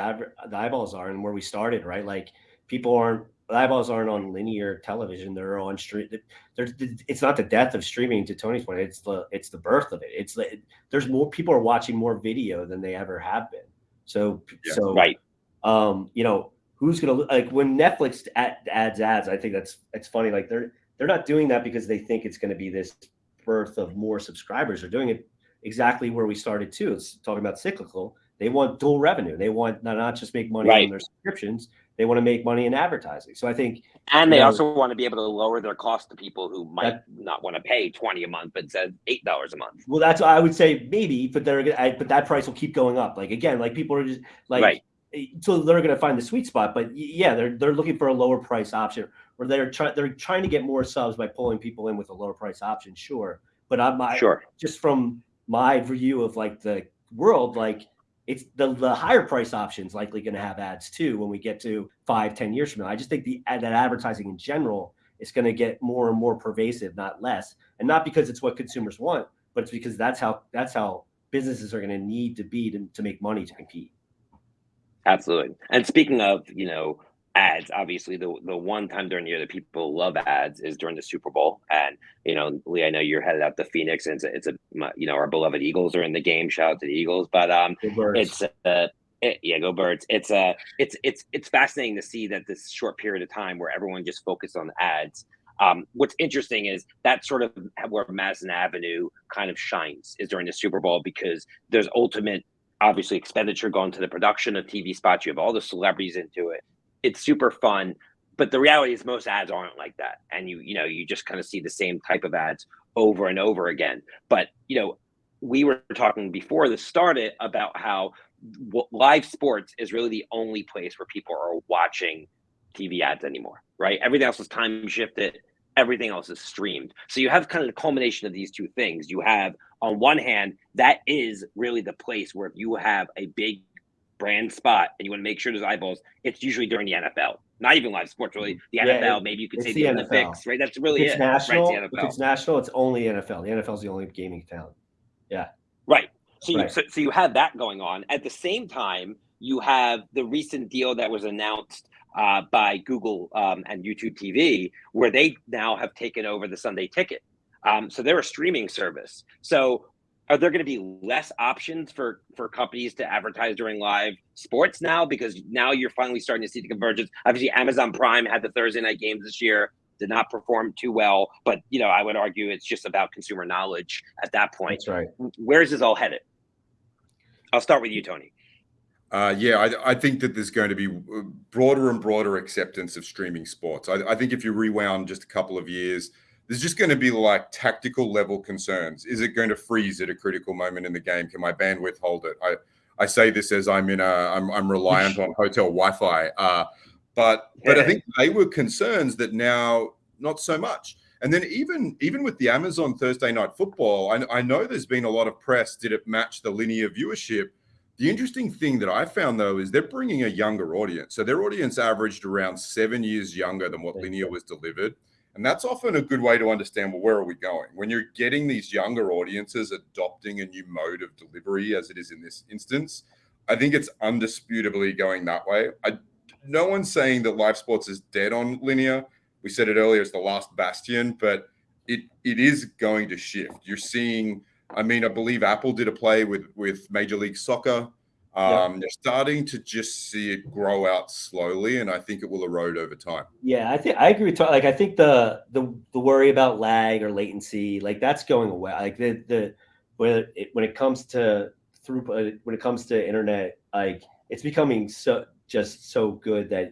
Speaker 3: the eyeballs are and where we started, right? Like people aren't eyeballs aren't on linear television; they're on stream. There's it's not the death of streaming. To Tony's point, it's the it's the birth of it. It's the, there's more people are watching more video than they ever have been. So yeah. so
Speaker 1: right.
Speaker 3: Um, you know who's gonna like when Netflix adds ads. I think that's it's funny. Like they're they're not doing that because they think it's going to be this birth of more subscribers. They're doing it exactly where we started too. It's talking about cyclical. They want dual revenue. They want not just make money right. on their subscriptions they want to make money in advertising. So I think,
Speaker 1: and they know, also want to be able to lower their cost to people who might that, not want to pay twenty a month, but said eight dollars a month.
Speaker 3: Well, that's I would say maybe, but they're gonna, but that price will keep going up. Like again, like people are just like, right. Eh, so they're going to find the sweet spot. But yeah, they're they're looking for a lower price option, or they're trying they're trying to get more subs by pulling people in with a lower price option. Sure, but I'm I,
Speaker 1: sure.
Speaker 3: just from my view of like the world, like it's the, the higher price options likely going to have ads too when we get to five ten years from now. I just think the that advertising in general is going to get more and more pervasive not less. And not because it's what consumers want but it's because that's how that's how businesses are going to need to be to, to make money to compete.
Speaker 1: Absolutely. And speaking of you know ads. Obviously, the the one time during the year that people love ads is during the Super Bowl. And you know, Lee, I know you're headed out to Phoenix, and it's a, it's a you know our beloved Eagles are in the game. Shout out to the Eagles, but um, it's uh, it, yeah, go birds. It's uh, it's it's it's fascinating to see that this short period of time where everyone just focused on ads. Um, what's interesting is that sort of where Madison Avenue kind of shines is during the Super Bowl because there's ultimate obviously expenditure going to the production of TV spots. You have all the celebrities into it it's super fun but the reality is most ads aren't like that. And you you know you just kind of see the same type of ads over and over again. But you know we were talking before this started about how live sports is really the only place where people are watching tv ads anymore right? Everything else is time shifted. Everything else is streamed. So you have kind of the culmination of these two things. You have on one hand that is really the place where if you have a big brand spot and you want to make sure there's eyeballs, it's usually during the NFL. Not even live sports, really. The yeah, NFL, it, maybe you could say the, the Olympics, right? That's really
Speaker 3: it's
Speaker 1: it.
Speaker 3: National,
Speaker 1: right,
Speaker 3: If it's national, it's only NFL. The NFL is the only gaming town. Yeah.
Speaker 1: So you, right. so, so you have that going on. At the same time, you have the recent deal that was announced uh, by Google um, and YouTube TV, where they now have taken over the Sunday Ticket. Um, so they're a streaming service. So are there going to be less options for for companies to advertise during live sports now? Because now you're finally starting to see the convergence. Obviously amazon prime had the thursday night games this year did not perform too well but you know i would argue it's just about consumer knowledge at that point.
Speaker 3: That's right.
Speaker 1: Where's this all headed? I'll start with you tony.
Speaker 2: Uh, yeah, I, I, think that there's going to be uh, broader and broader acceptance of streaming sports. I, I think if you rewound just a couple of years, there's just going to be like tactical level concerns. Is it going to freeze at a critical moment in the game? Can my bandwidth hold it? I, I say this as I'm in a I'm, I'm reliant on hotel Wi-Fi. Uh, but but I think they were concerns that now not so much. And then even even with the Amazon Thursday Night Football, I, I know there's been a lot of press. Did it match the linear viewership? The interesting thing that I found though is they're bringing a younger audience. So their audience averaged around seven years younger than what linear was delivered. And that's often a good way to understand, well, where are we going? When you're getting these younger audiences adopting a new mode of delivery, as it is in this instance, I think it's undisputably going that way. I, no one's saying that live sports is dead on linear. We said it earlier, it's the last bastion, but it it is going to shift. You're seeing, I mean, I believe Apple did a play with with Major League Soccer um, yeah. They're starting to just see it grow out slowly, and I think it will erode over time.
Speaker 3: Yeah, I think I agree with like I think the the the worry about lag or latency, like that's going away. Like the the when it when it comes to through when it comes to internet, like it's becoming so just so good that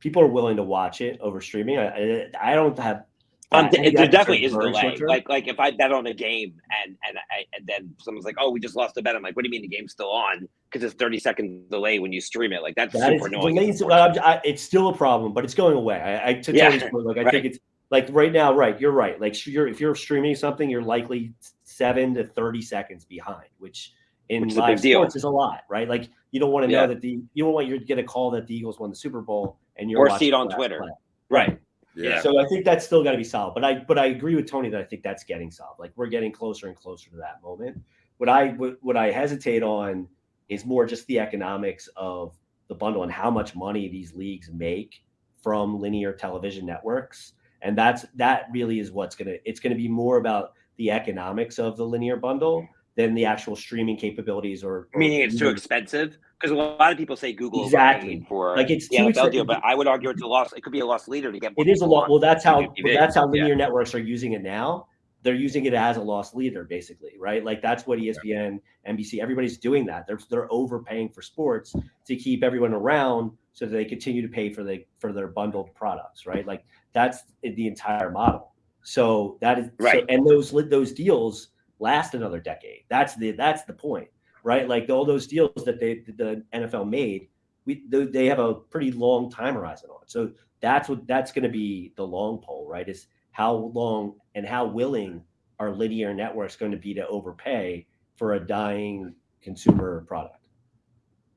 Speaker 3: people are willing to watch it over streaming. I I don't have
Speaker 1: um, there definitely is delay. Like, like if I bet on a game and and I, and then someone's like, "Oh, we just lost a bet," I'm like, "What do you mean the game's still on?" Because it's 30 second delay when you stream it. Like that's that super annoying.
Speaker 3: I, it's still a problem, but it's going away. I, I to yeah, like I right. think it's like right now, right? You're right. Like you're if you're streaming something, you're likely seven to 30 seconds behind, which in which live sports is a lot, right? Like you don't want to know that the you don't want you to get a call that the Eagles won the Super Bowl and you're
Speaker 1: or see it on Twitter, play.
Speaker 3: right? Yeah. So I think that's still got to be solved. But I but I agree with Tony that I think that's getting solved. Like we're getting closer and closer to that moment. What I what I hesitate on is more just the economics of the bundle and how much money these leagues make from linear television networks. And that's that really is what's gonna it's gonna be more about the economics of the linear bundle mm-hmm. than the actual streaming capabilities or,
Speaker 1: or meaning it's too expensive because a lot of people say Google exactly for like it's the NFL deal, but I would argue it's a loss. It could be a loss leader to get.
Speaker 3: It is a lot. Well, that's how well, that's how linear yeah. networks are using it now. They're using it as a loss leader, basically, right? Like that's what ESPN, NBC, everybody's doing that. They're they're overpaying for sports to keep everyone around, so that they continue to pay for the for their bundled products, right? Like that's the entire model. So that is right, so, and those those deals last another decade. That's the that's the point right? Like all those deals that they the NFL made, we they have a pretty long time horizon on. So that's what that's going to be the long pole, right? Is how long and how willing are linear networks going to be to overpay for a dying consumer product?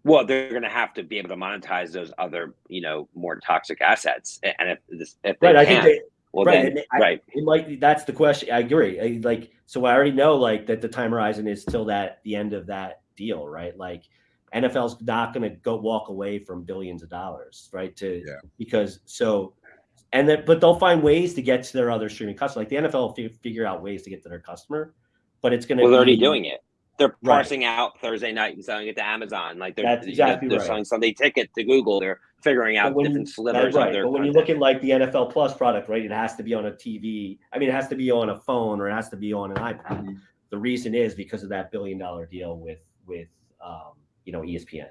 Speaker 1: Well, they're going to have to be able to monetize those other, you know, more toxic assets. And if this, if they right, can, I think well, right, then, I, right.
Speaker 3: It might. That's the question. I agree. I, like, so I already know, like, that the time horizon is till that the end of that deal, right? Like, NFL's not going to go walk away from billions of dollars, right? To yeah. because so, and then but they'll find ways to get to their other streaming customer. Like the NFL will f- figure out ways to get to their customer, but it's going to.
Speaker 1: Well, they're already doing it. They're parsing right. out Thursday night and selling it to Amazon. Like they're exactly you know, they're right. selling Sunday ticket to Google. They're figuring out different slivers right. of their.
Speaker 3: But when you look at like the NFL Plus product, right, it has to be on a TV. I mean, it has to be on a phone or it has to be on an iPad. Mm-hmm. The reason is because of that billion dollar deal with with um, you know ESPN.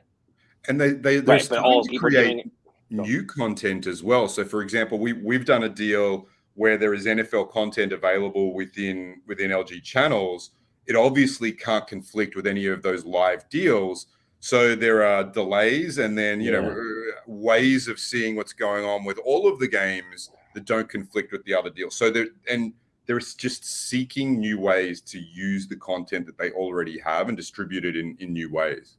Speaker 2: And they they they're right, starting to create new content as well. So, for example, we we've done a deal where there is NFL content available within within LG channels it obviously can't conflict with any of those live deals. So there are delays and then, you yeah. know, ways of seeing what's going on with all of the games that don't conflict with the other deals. So there, and there's just seeking new ways to use the content that they already have and distribute it in, in new ways.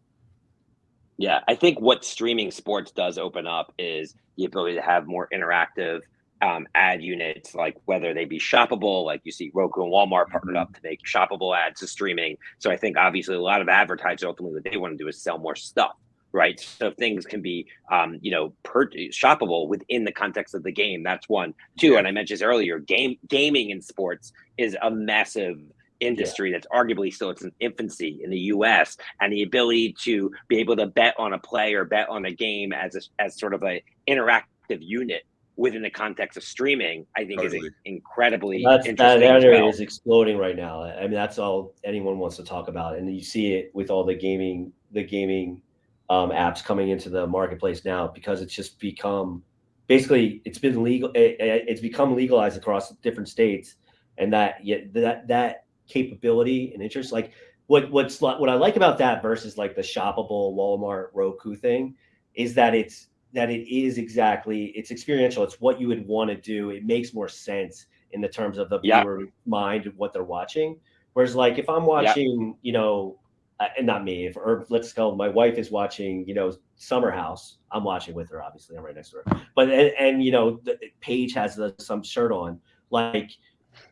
Speaker 1: Yeah, I think what streaming sports does open up is the ability to have more interactive um, ad units, like whether they be shoppable, like you see Roku and Walmart partnered up to make shoppable ads to streaming. So I think obviously a lot of advertisers ultimately what they want to do is sell more stuff, right? So things can be, um, you know, per- shoppable within the context of the game. That's one. Two, and I mentioned this earlier, game gaming in sports is a massive industry yeah. that's arguably still its infancy in the US and the ability to be able to bet on a play or bet on a game as a, as sort of a interactive unit within the context of streaming, I think totally. is incredibly
Speaker 3: that's,
Speaker 1: interesting.
Speaker 3: That, area well. is exploding right now. I mean, that's all anyone wants to talk about, and you see it with all the gaming, the gaming um, apps coming into the marketplace now because it's just become basically it's been legal. It, it's become legalized across different states, and that yet that that capability and interest, like what what's what I like about that versus like the shoppable Walmart Roku thing, is that it's that it is exactly it's experiential. It's what you would want to do. It makes more sense in the terms of the viewer mind of what they're watching. Whereas, like if I'm watching, you know, uh, and not me, if, or let's go, my wife is watching, you know, Summer House. I'm watching with her. Obviously, I'm right next to her. But and, and you know, the, Paige has the, some shirt on. Like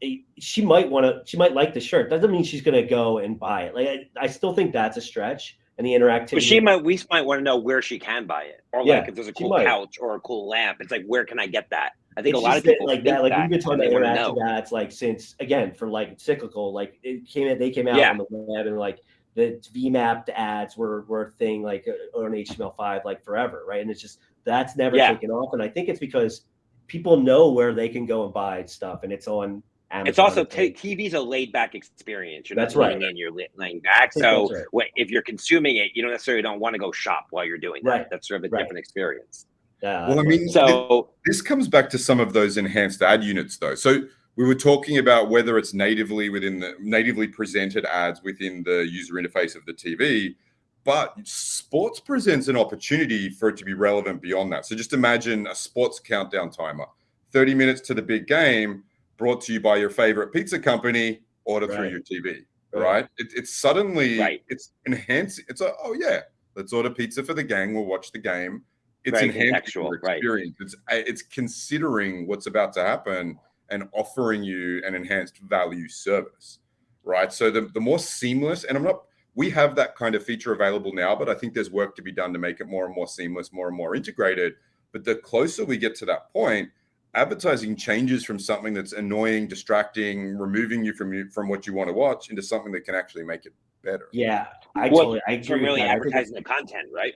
Speaker 3: eh, she might want to, she might like the shirt. Doesn't mean she's going to go and buy it. Like I, I still think that's a stretch and the interactivity.
Speaker 1: But she might, we might want to know where she can buy it, or yeah, like if there's a cool couch or a cool lamp. It's like where can I get that? I think it's a lot of people
Speaker 3: like that. Like we've been talking about interactive ads, like since again for like cyclical, like it came they came out yeah. on the web and like the VMAP ads were were a thing like uh, on HTML5 like forever, right? And it's just that's never yeah. taken off, and I think it's because people know where they can go and buy stuff, and it's on Amazon
Speaker 1: it's also t- TV's a laid back experience. You're
Speaker 3: that's
Speaker 1: not
Speaker 3: right.
Speaker 1: in, you're laying back. So right. if you're consuming it, you don't necessarily don't want to go shop while you're doing that. Right. That's sort of a right. different experience.
Speaker 2: Yeah. Well, I mean, so this comes back to some of those enhanced ad units, though. So we were talking about whether it's natively within the natively presented ads within the user interface of the TV, but sports presents an opportunity for it to be relevant beyond that. So just imagine a sports countdown timer, 30 minutes to the big game brought to you by your favorite pizza company, order right. through your TV, right? right? It, it's suddenly, right. it's enhancing. It's a, oh yeah, let's order pizza for the gang. We'll watch the game. It's right. enhancing your experience. It's, it's considering what's about to happen and offering you an enhanced value service, right? So the, the more seamless, and I'm not, we have that kind of feature available now, but I think there's work to be done to make it more and more seamless, more and more integrated. But the closer we get to that point, advertising changes from something that's annoying, distracting, removing you from you from what you want to watch into something that can actually make it better.
Speaker 3: Yeah, I well, totally I agree.
Speaker 1: really advertising the content, right?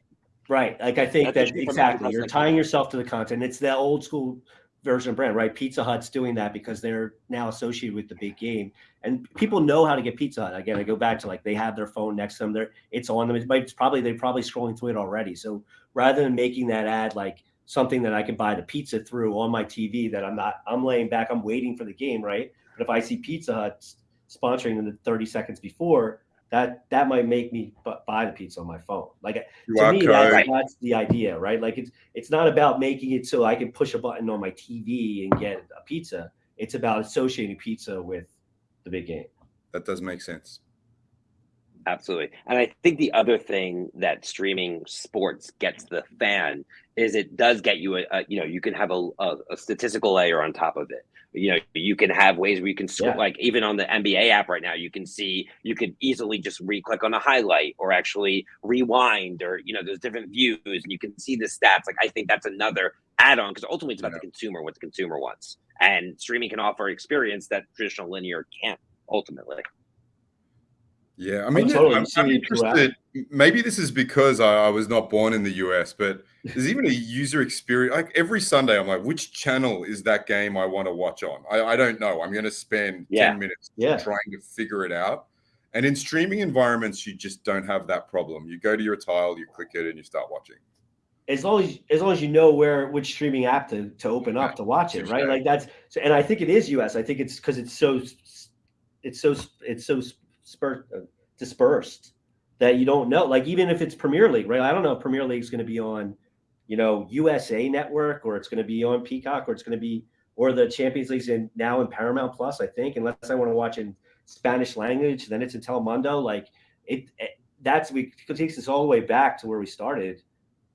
Speaker 3: Right. Like I think that's that exactly. You're tying yourself to the content. It's the old school version of brand, right? Pizza Hut's doing that because they're now associated with the big game, and people know how to get Pizza Hut. Again, I go back to like they have their phone next to them. They're it's on them. It's, it's probably they're probably scrolling through it already. So rather than making that ad like something that I can buy the pizza through on my TV that I'm not, I'm laying back, I'm waiting for the game, right? But if I see Pizza Hut sponsoring in the 30 seconds before, that that might make me buy the pizza on my phone. Like you to me, that, that's the idea, right? Like it's it's not about making it so I can push a button on my TV and get a pizza. It's about associating pizza with the big game.
Speaker 2: That does make sense.
Speaker 1: Absolutely. And I think the other thing that streaming sports gets the fan is it does get you a, a you know, you can have a, a, a, statistical layer on top of it. You know, you can have ways where you can yeah. like even on the NBA app right now, you can see you could easily just re-click on a highlight or actually rewind or you know, there's different views and you can see the stats. Like I think that's another add-on because ultimately it's about yeah. the consumer, what the consumer wants. And streaming can offer experience that traditional linear can't ultimately.
Speaker 2: Yeah, I mean, totally. I'm, I'm interested. Maybe this is because I, I, was not born in the US, but there's even a user experience. Like every Sunday, I'm like, which channel is that game I want to watch on? I, I don't know. I'm going to spend yeah. 10 minutes yeah. trying to figure it out. And in streaming environments, you just don't have that problem. You go to your tile, you click it, and you start watching.
Speaker 3: As long as as long as you know where which streaming app to, to open up to watch it, right? Like that's and I think it is US. I think it's because it's so it's so it's so spur, uh, dispersed that you don't know. Like even if it's Premier League, right? I don't know if Premier League is going to be on, you know, USA Network or it's going to be on Peacock or it's going to be or the Champions League's in now in Paramount Plus. I think unless I want to watch in Spanish language, then it's in Telemundo. Like it, it that's we it takes us all the way back to where we started,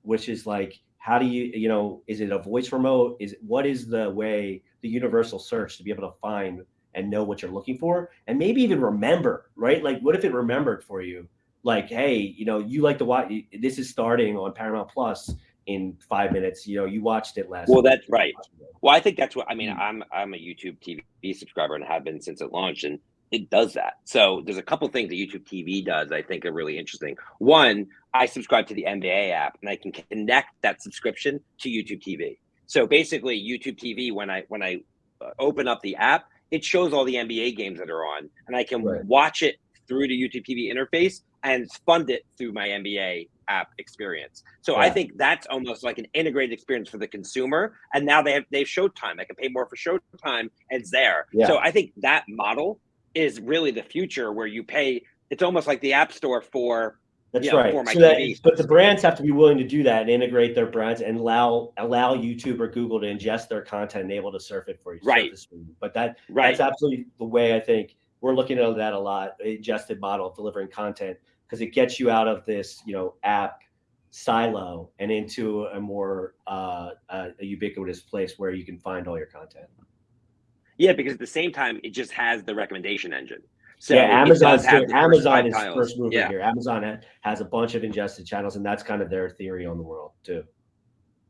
Speaker 3: which is like how do you you know is it a voice remote is what is the way the universal search to be able to find and know what you're looking for and maybe even remember right like what if it remembered for you like hey you know you like to watch this is starting on paramount plus in five minutes you know you watched it last
Speaker 1: well that's right well i think that's what i mean mm. i'm i'm a youtube tv subscriber and have been since it launched and it does that. So there's a couple things that YouTube TV does I think are really interesting. One, I subscribe to the NBA app and I can connect that subscription to YouTube TV. So basically YouTube TV when I when I uh, open up the app, it shows all the NBA games that are on and I can right. watch it through the TV interface and fund it through my NBA app experience. So yeah. I think that's almost like an integrated experience for the consumer. And now they have they have Showtime. I can pay more for Showtime. And it's there. Yeah. So I think that model is really the future where you pay it's almost like the app store for
Speaker 3: that's you know, right. So that, but the brands have to be willing to do that and integrate their brands and allow allow YouTube or Google to ingest their content and able to surf it for you.
Speaker 1: Right.
Speaker 3: But that right. that's absolutely the way I think we're looking at that a lot. Ingested model of delivering content because it gets you out of this you know app silo and into a more uh, a ubiquitous place where you can find all your content.
Speaker 1: Yeah, because at the same time, it just has the recommendation engine.
Speaker 3: So yeah, Amazon Amazon is tiles. first mover yeah. here. Amazon has a bunch of ingested channels, and that's kind of their theory on the world too.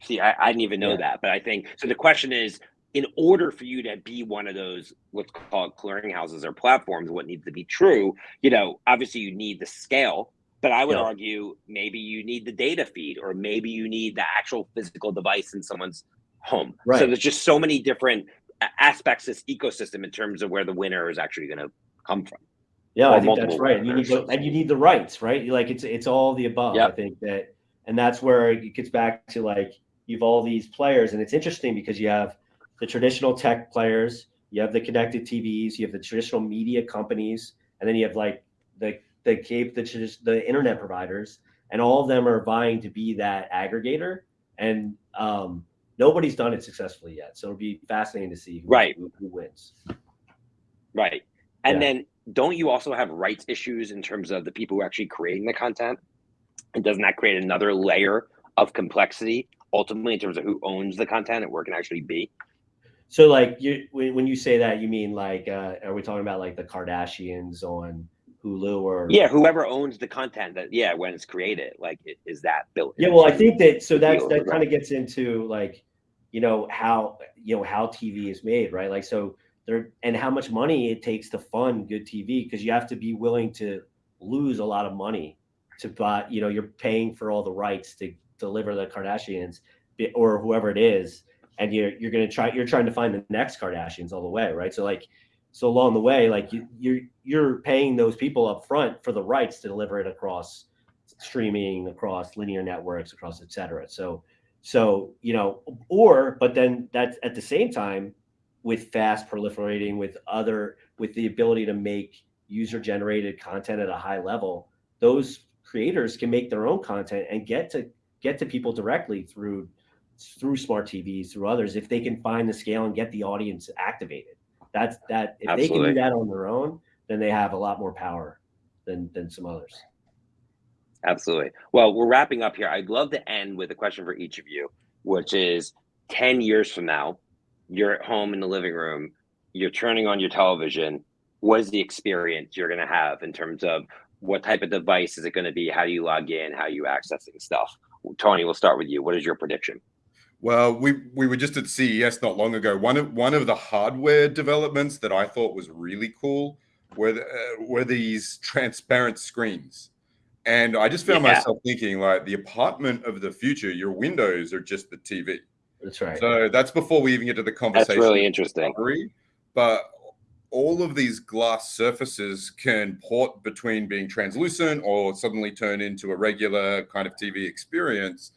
Speaker 1: See, I, I didn't even know yeah. that, but I think so. The question is, in order for you to be one of those what's called clearinghouses or platforms, what needs to be true? You know, obviously you need the scale, but I would yeah. argue maybe you need the data feed, or maybe you need the actual physical device in someone's home. Right. So there's just so many different aspects this ecosystem in terms of where the winner is actually going to come from.
Speaker 3: Yeah, I think that's right. And you need the, and you need the rights, right? Like it's it's all the above. Yep. I think that, and that's where it gets back to like you've all these players, and it's interesting because you have the traditional tech players, you have the connected TVs, you have the traditional media companies, and then you have like the the cape the the internet providers, and all of them are vying to be that aggregator. And um, nobody's done it successfully yet. So it'll be fascinating to see who,
Speaker 1: right.
Speaker 3: who, who wins.
Speaker 1: Right. And yeah. then don't you also have rights issues in terms of the people who are actually creating the content? And doesn't that create another layer of complexity ultimately in terms of who owns the content and where it can actually be?
Speaker 3: So like you when you say that you mean like uh, are we talking about like the Kardashians on Hulu or
Speaker 1: yeah, whoever owns the content that yeah when it's created like is that built?
Speaker 3: Yeah, well, I think that so that's that kind of gets into like you know how you know how TV is made, right? Like so there and how much money it takes to fund good TV because you have to be willing to lose a lot of money to buy. You know, you're paying for all the rights to deliver the Kardashians or whoever it is, and you're you're gonna try you're trying to find the next Kardashians all the way, right? So like so along the way, like you you're you're paying those people up front for the rights to deliver it across streaming, across linear networks, across et cetera. So so, you know, or, but then that's at the same time with fast proliferating, with other, with the ability to make user generated content at a high level, those creators can make their own content and get to get to people directly through through smart TVs, through others, if they can find the scale and get the audience activated. That's that if Absolutely. they can do that on their own, then they have a lot more power than than some others.
Speaker 1: Absolutely. Well, we're wrapping up here. I'd love to end with a question for each of you, which is 10 years from now, you're at home in the living room, you're turning on your television. What is the experience you're going to have in terms of what type of device is it going to be? How do you log in? How are you accessing stuff? Tony, we'll start with you. What is your prediction?
Speaker 2: Well, we we were just at CES not long ago. One of one of the hardware developments that I thought was really cool were the, uh, were these transparent screens. And I just found yeah. myself thinking, like, the apartment of the future, your windows are just the TV.
Speaker 3: That's right.
Speaker 2: So that's before we even get to the conversation.
Speaker 1: That's really interesting.
Speaker 2: but all of these glass surfaces can port between being translucent or suddenly turn into a regular kind of TV experience.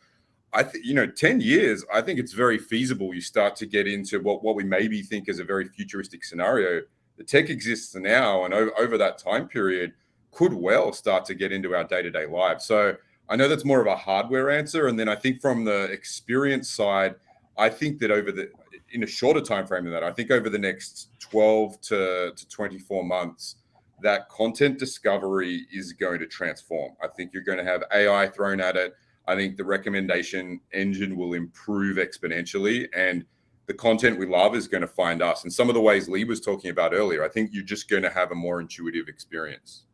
Speaker 2: I think, you know, 10 years, I think it's very feasible. You start to get into what, what we maybe think is a very futuristic scenario. The tech exists now, and over, over that time period, could well start to get into our day-to-day lives. So I know that's more of a hardware answer. And then I think from the experience side, I think that over the in a shorter time frame than that, I think over the next 12 to, to 24 months, that content discovery is going to transform. I think you're going to have AI thrown at it. I think the recommendation engine will improve exponentially and the content we love is going to find us. And some of the ways Lee was talking about earlier, I think you're just going to have a more intuitive experience.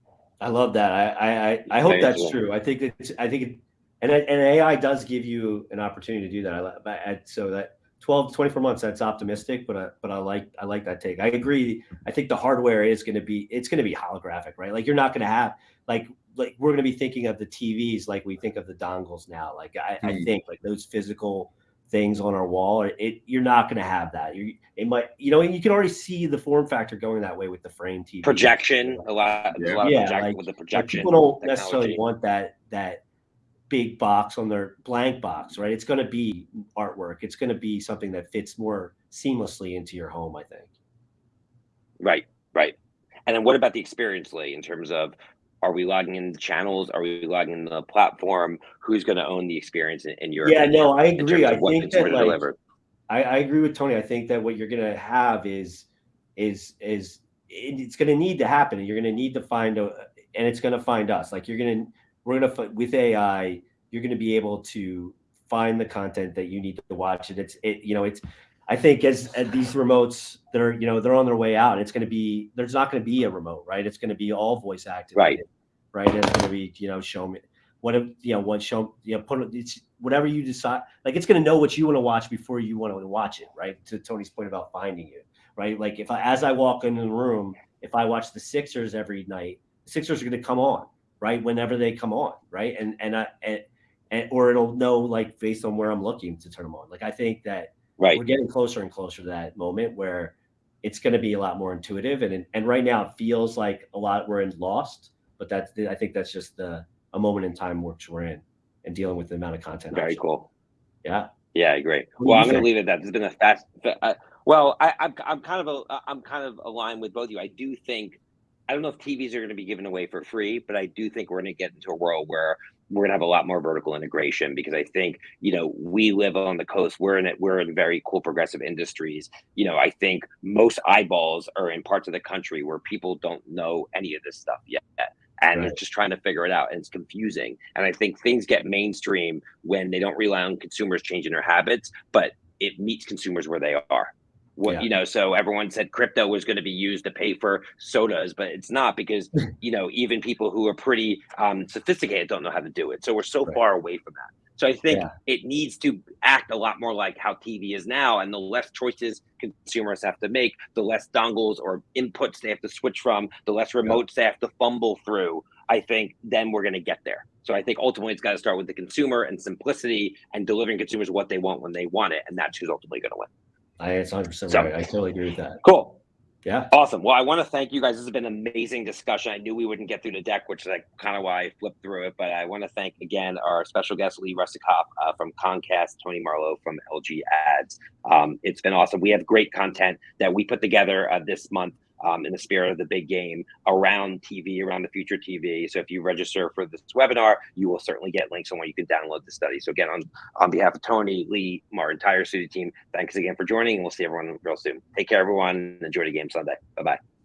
Speaker 3: I love that. I I, I hope that's true. I think it's I think it, and and AI does give you an opportunity to do that. I, so that 12 24 months that's optimistic but I, but I like I like that take. I agree. I think the hardware is going to be it's going to be holographic, right? Like you're not going to have like like we're going to be thinking of the TVs like we think of the dongles now. Like I, mm. I hmm. think like those physical things on our wall. It you're not going to have that. You it might you know you can already see the form factor going that way with the frame TV
Speaker 1: projection. A lot, yeah, a lot yeah, project, like, with the projection.
Speaker 3: Like people don't technology. necessarily want that that big box on their blank box, right? It's going to be artwork. It's going to be something that fits more seamlessly into your home. I think.
Speaker 1: Right. Right. And then what about the experience, Lee, in terms of are we logging in the channels? Are we logging in the platform? Who's going to own the experience in, in your?
Speaker 3: Yeah, no, I agree. I think that like, I, I agree with Tony. I think that what you're going to have is is is it's going to need to happen, and you're going to need to find a, and it's going to find us. Like you're going to, we're going to with AI, you're going to be able to find the content that you need to watch. And it's it, you know, it's I think as, as, these remotes, they're you know they're on their way out. It's going to be there's not going to be a remote, right? It's going to be all voice activated.
Speaker 1: Right
Speaker 3: right? It's going to be, you know, show me what, if, you know, what show, you know, put it's whatever you decide. Like it's going to know what you want to watch before you want to watch it, right? To Tony's point about finding you, right? Like if I, as I walk into the room, if I watch the Sixers every night, Sixers are going to come on, right? Whenever they come on, right? And and I and, and or it'll know like based on where I'm looking to turn them on. Like I think that
Speaker 1: right.
Speaker 3: we're getting closer and closer to that moment where it's going to be a lot more intuitive and and right now it feels like a lot we're in lost but that's I think that's just the a moment in time which we're in and dealing with the amount of content.
Speaker 1: Very options. cool.
Speaker 3: Yeah.
Speaker 1: Yeah, great. Well, I'm going to leave it at that. There's been a fast. Uh, well, I, I'm I'm kind of a, I'm kind of aligned with both of you. I do think I don't know if TVs are going to be given away for free, but I do think we're going to get into a world where we're going to have a lot more vertical integration because I think you know we live on the coast. We're in it. We're in very cool progressive industries. You know, I think most eyeballs are in parts of the country where people don't know any of this stuff yet and right. just trying to figure it out and it's confusing and i think things get mainstream when they don't rely on consumers changing their habits but it meets consumers where they are what yeah. you know so everyone said crypto was going to be used to pay for sodas but it's not because you know even people who are pretty um, sophisticated don't know how to do it so we're so right. far away from that so I think yeah. it needs to act a lot more like how TV is now. And the less choices consumers have to make, the less dongles or inputs they have to switch from, the less remotes yeah. they have to fumble through. I think then we're going to get there. So I think ultimately it's got to start with the consumer and simplicity and delivering consumers what they want when they want it. And that's who's ultimately going to win.
Speaker 3: I, it's 100% so, right. I totally agree with that.
Speaker 1: Cool.
Speaker 3: Yeah.
Speaker 1: Awesome. Well, I want to thank you guys. This has been an amazing discussion. I knew we wouldn't get through the deck, which is like kind of why I flipped through it. But I want to thank again our special guest, Lee Russikoff uh, from Comcast, Tony Marlow from LG Ads. Um, it's been awesome. We have great content that we put together uh, this month um, in the spirit of the big game around TV, around the future TV. So if you register for this webinar, you will certainly get links on where you can download the study. So again, on, on behalf of Tony, Lee, our entire studio team, thanks again for joining, and we'll see everyone real soon. Take care, everyone. And enjoy the game Sunday. Bye bye.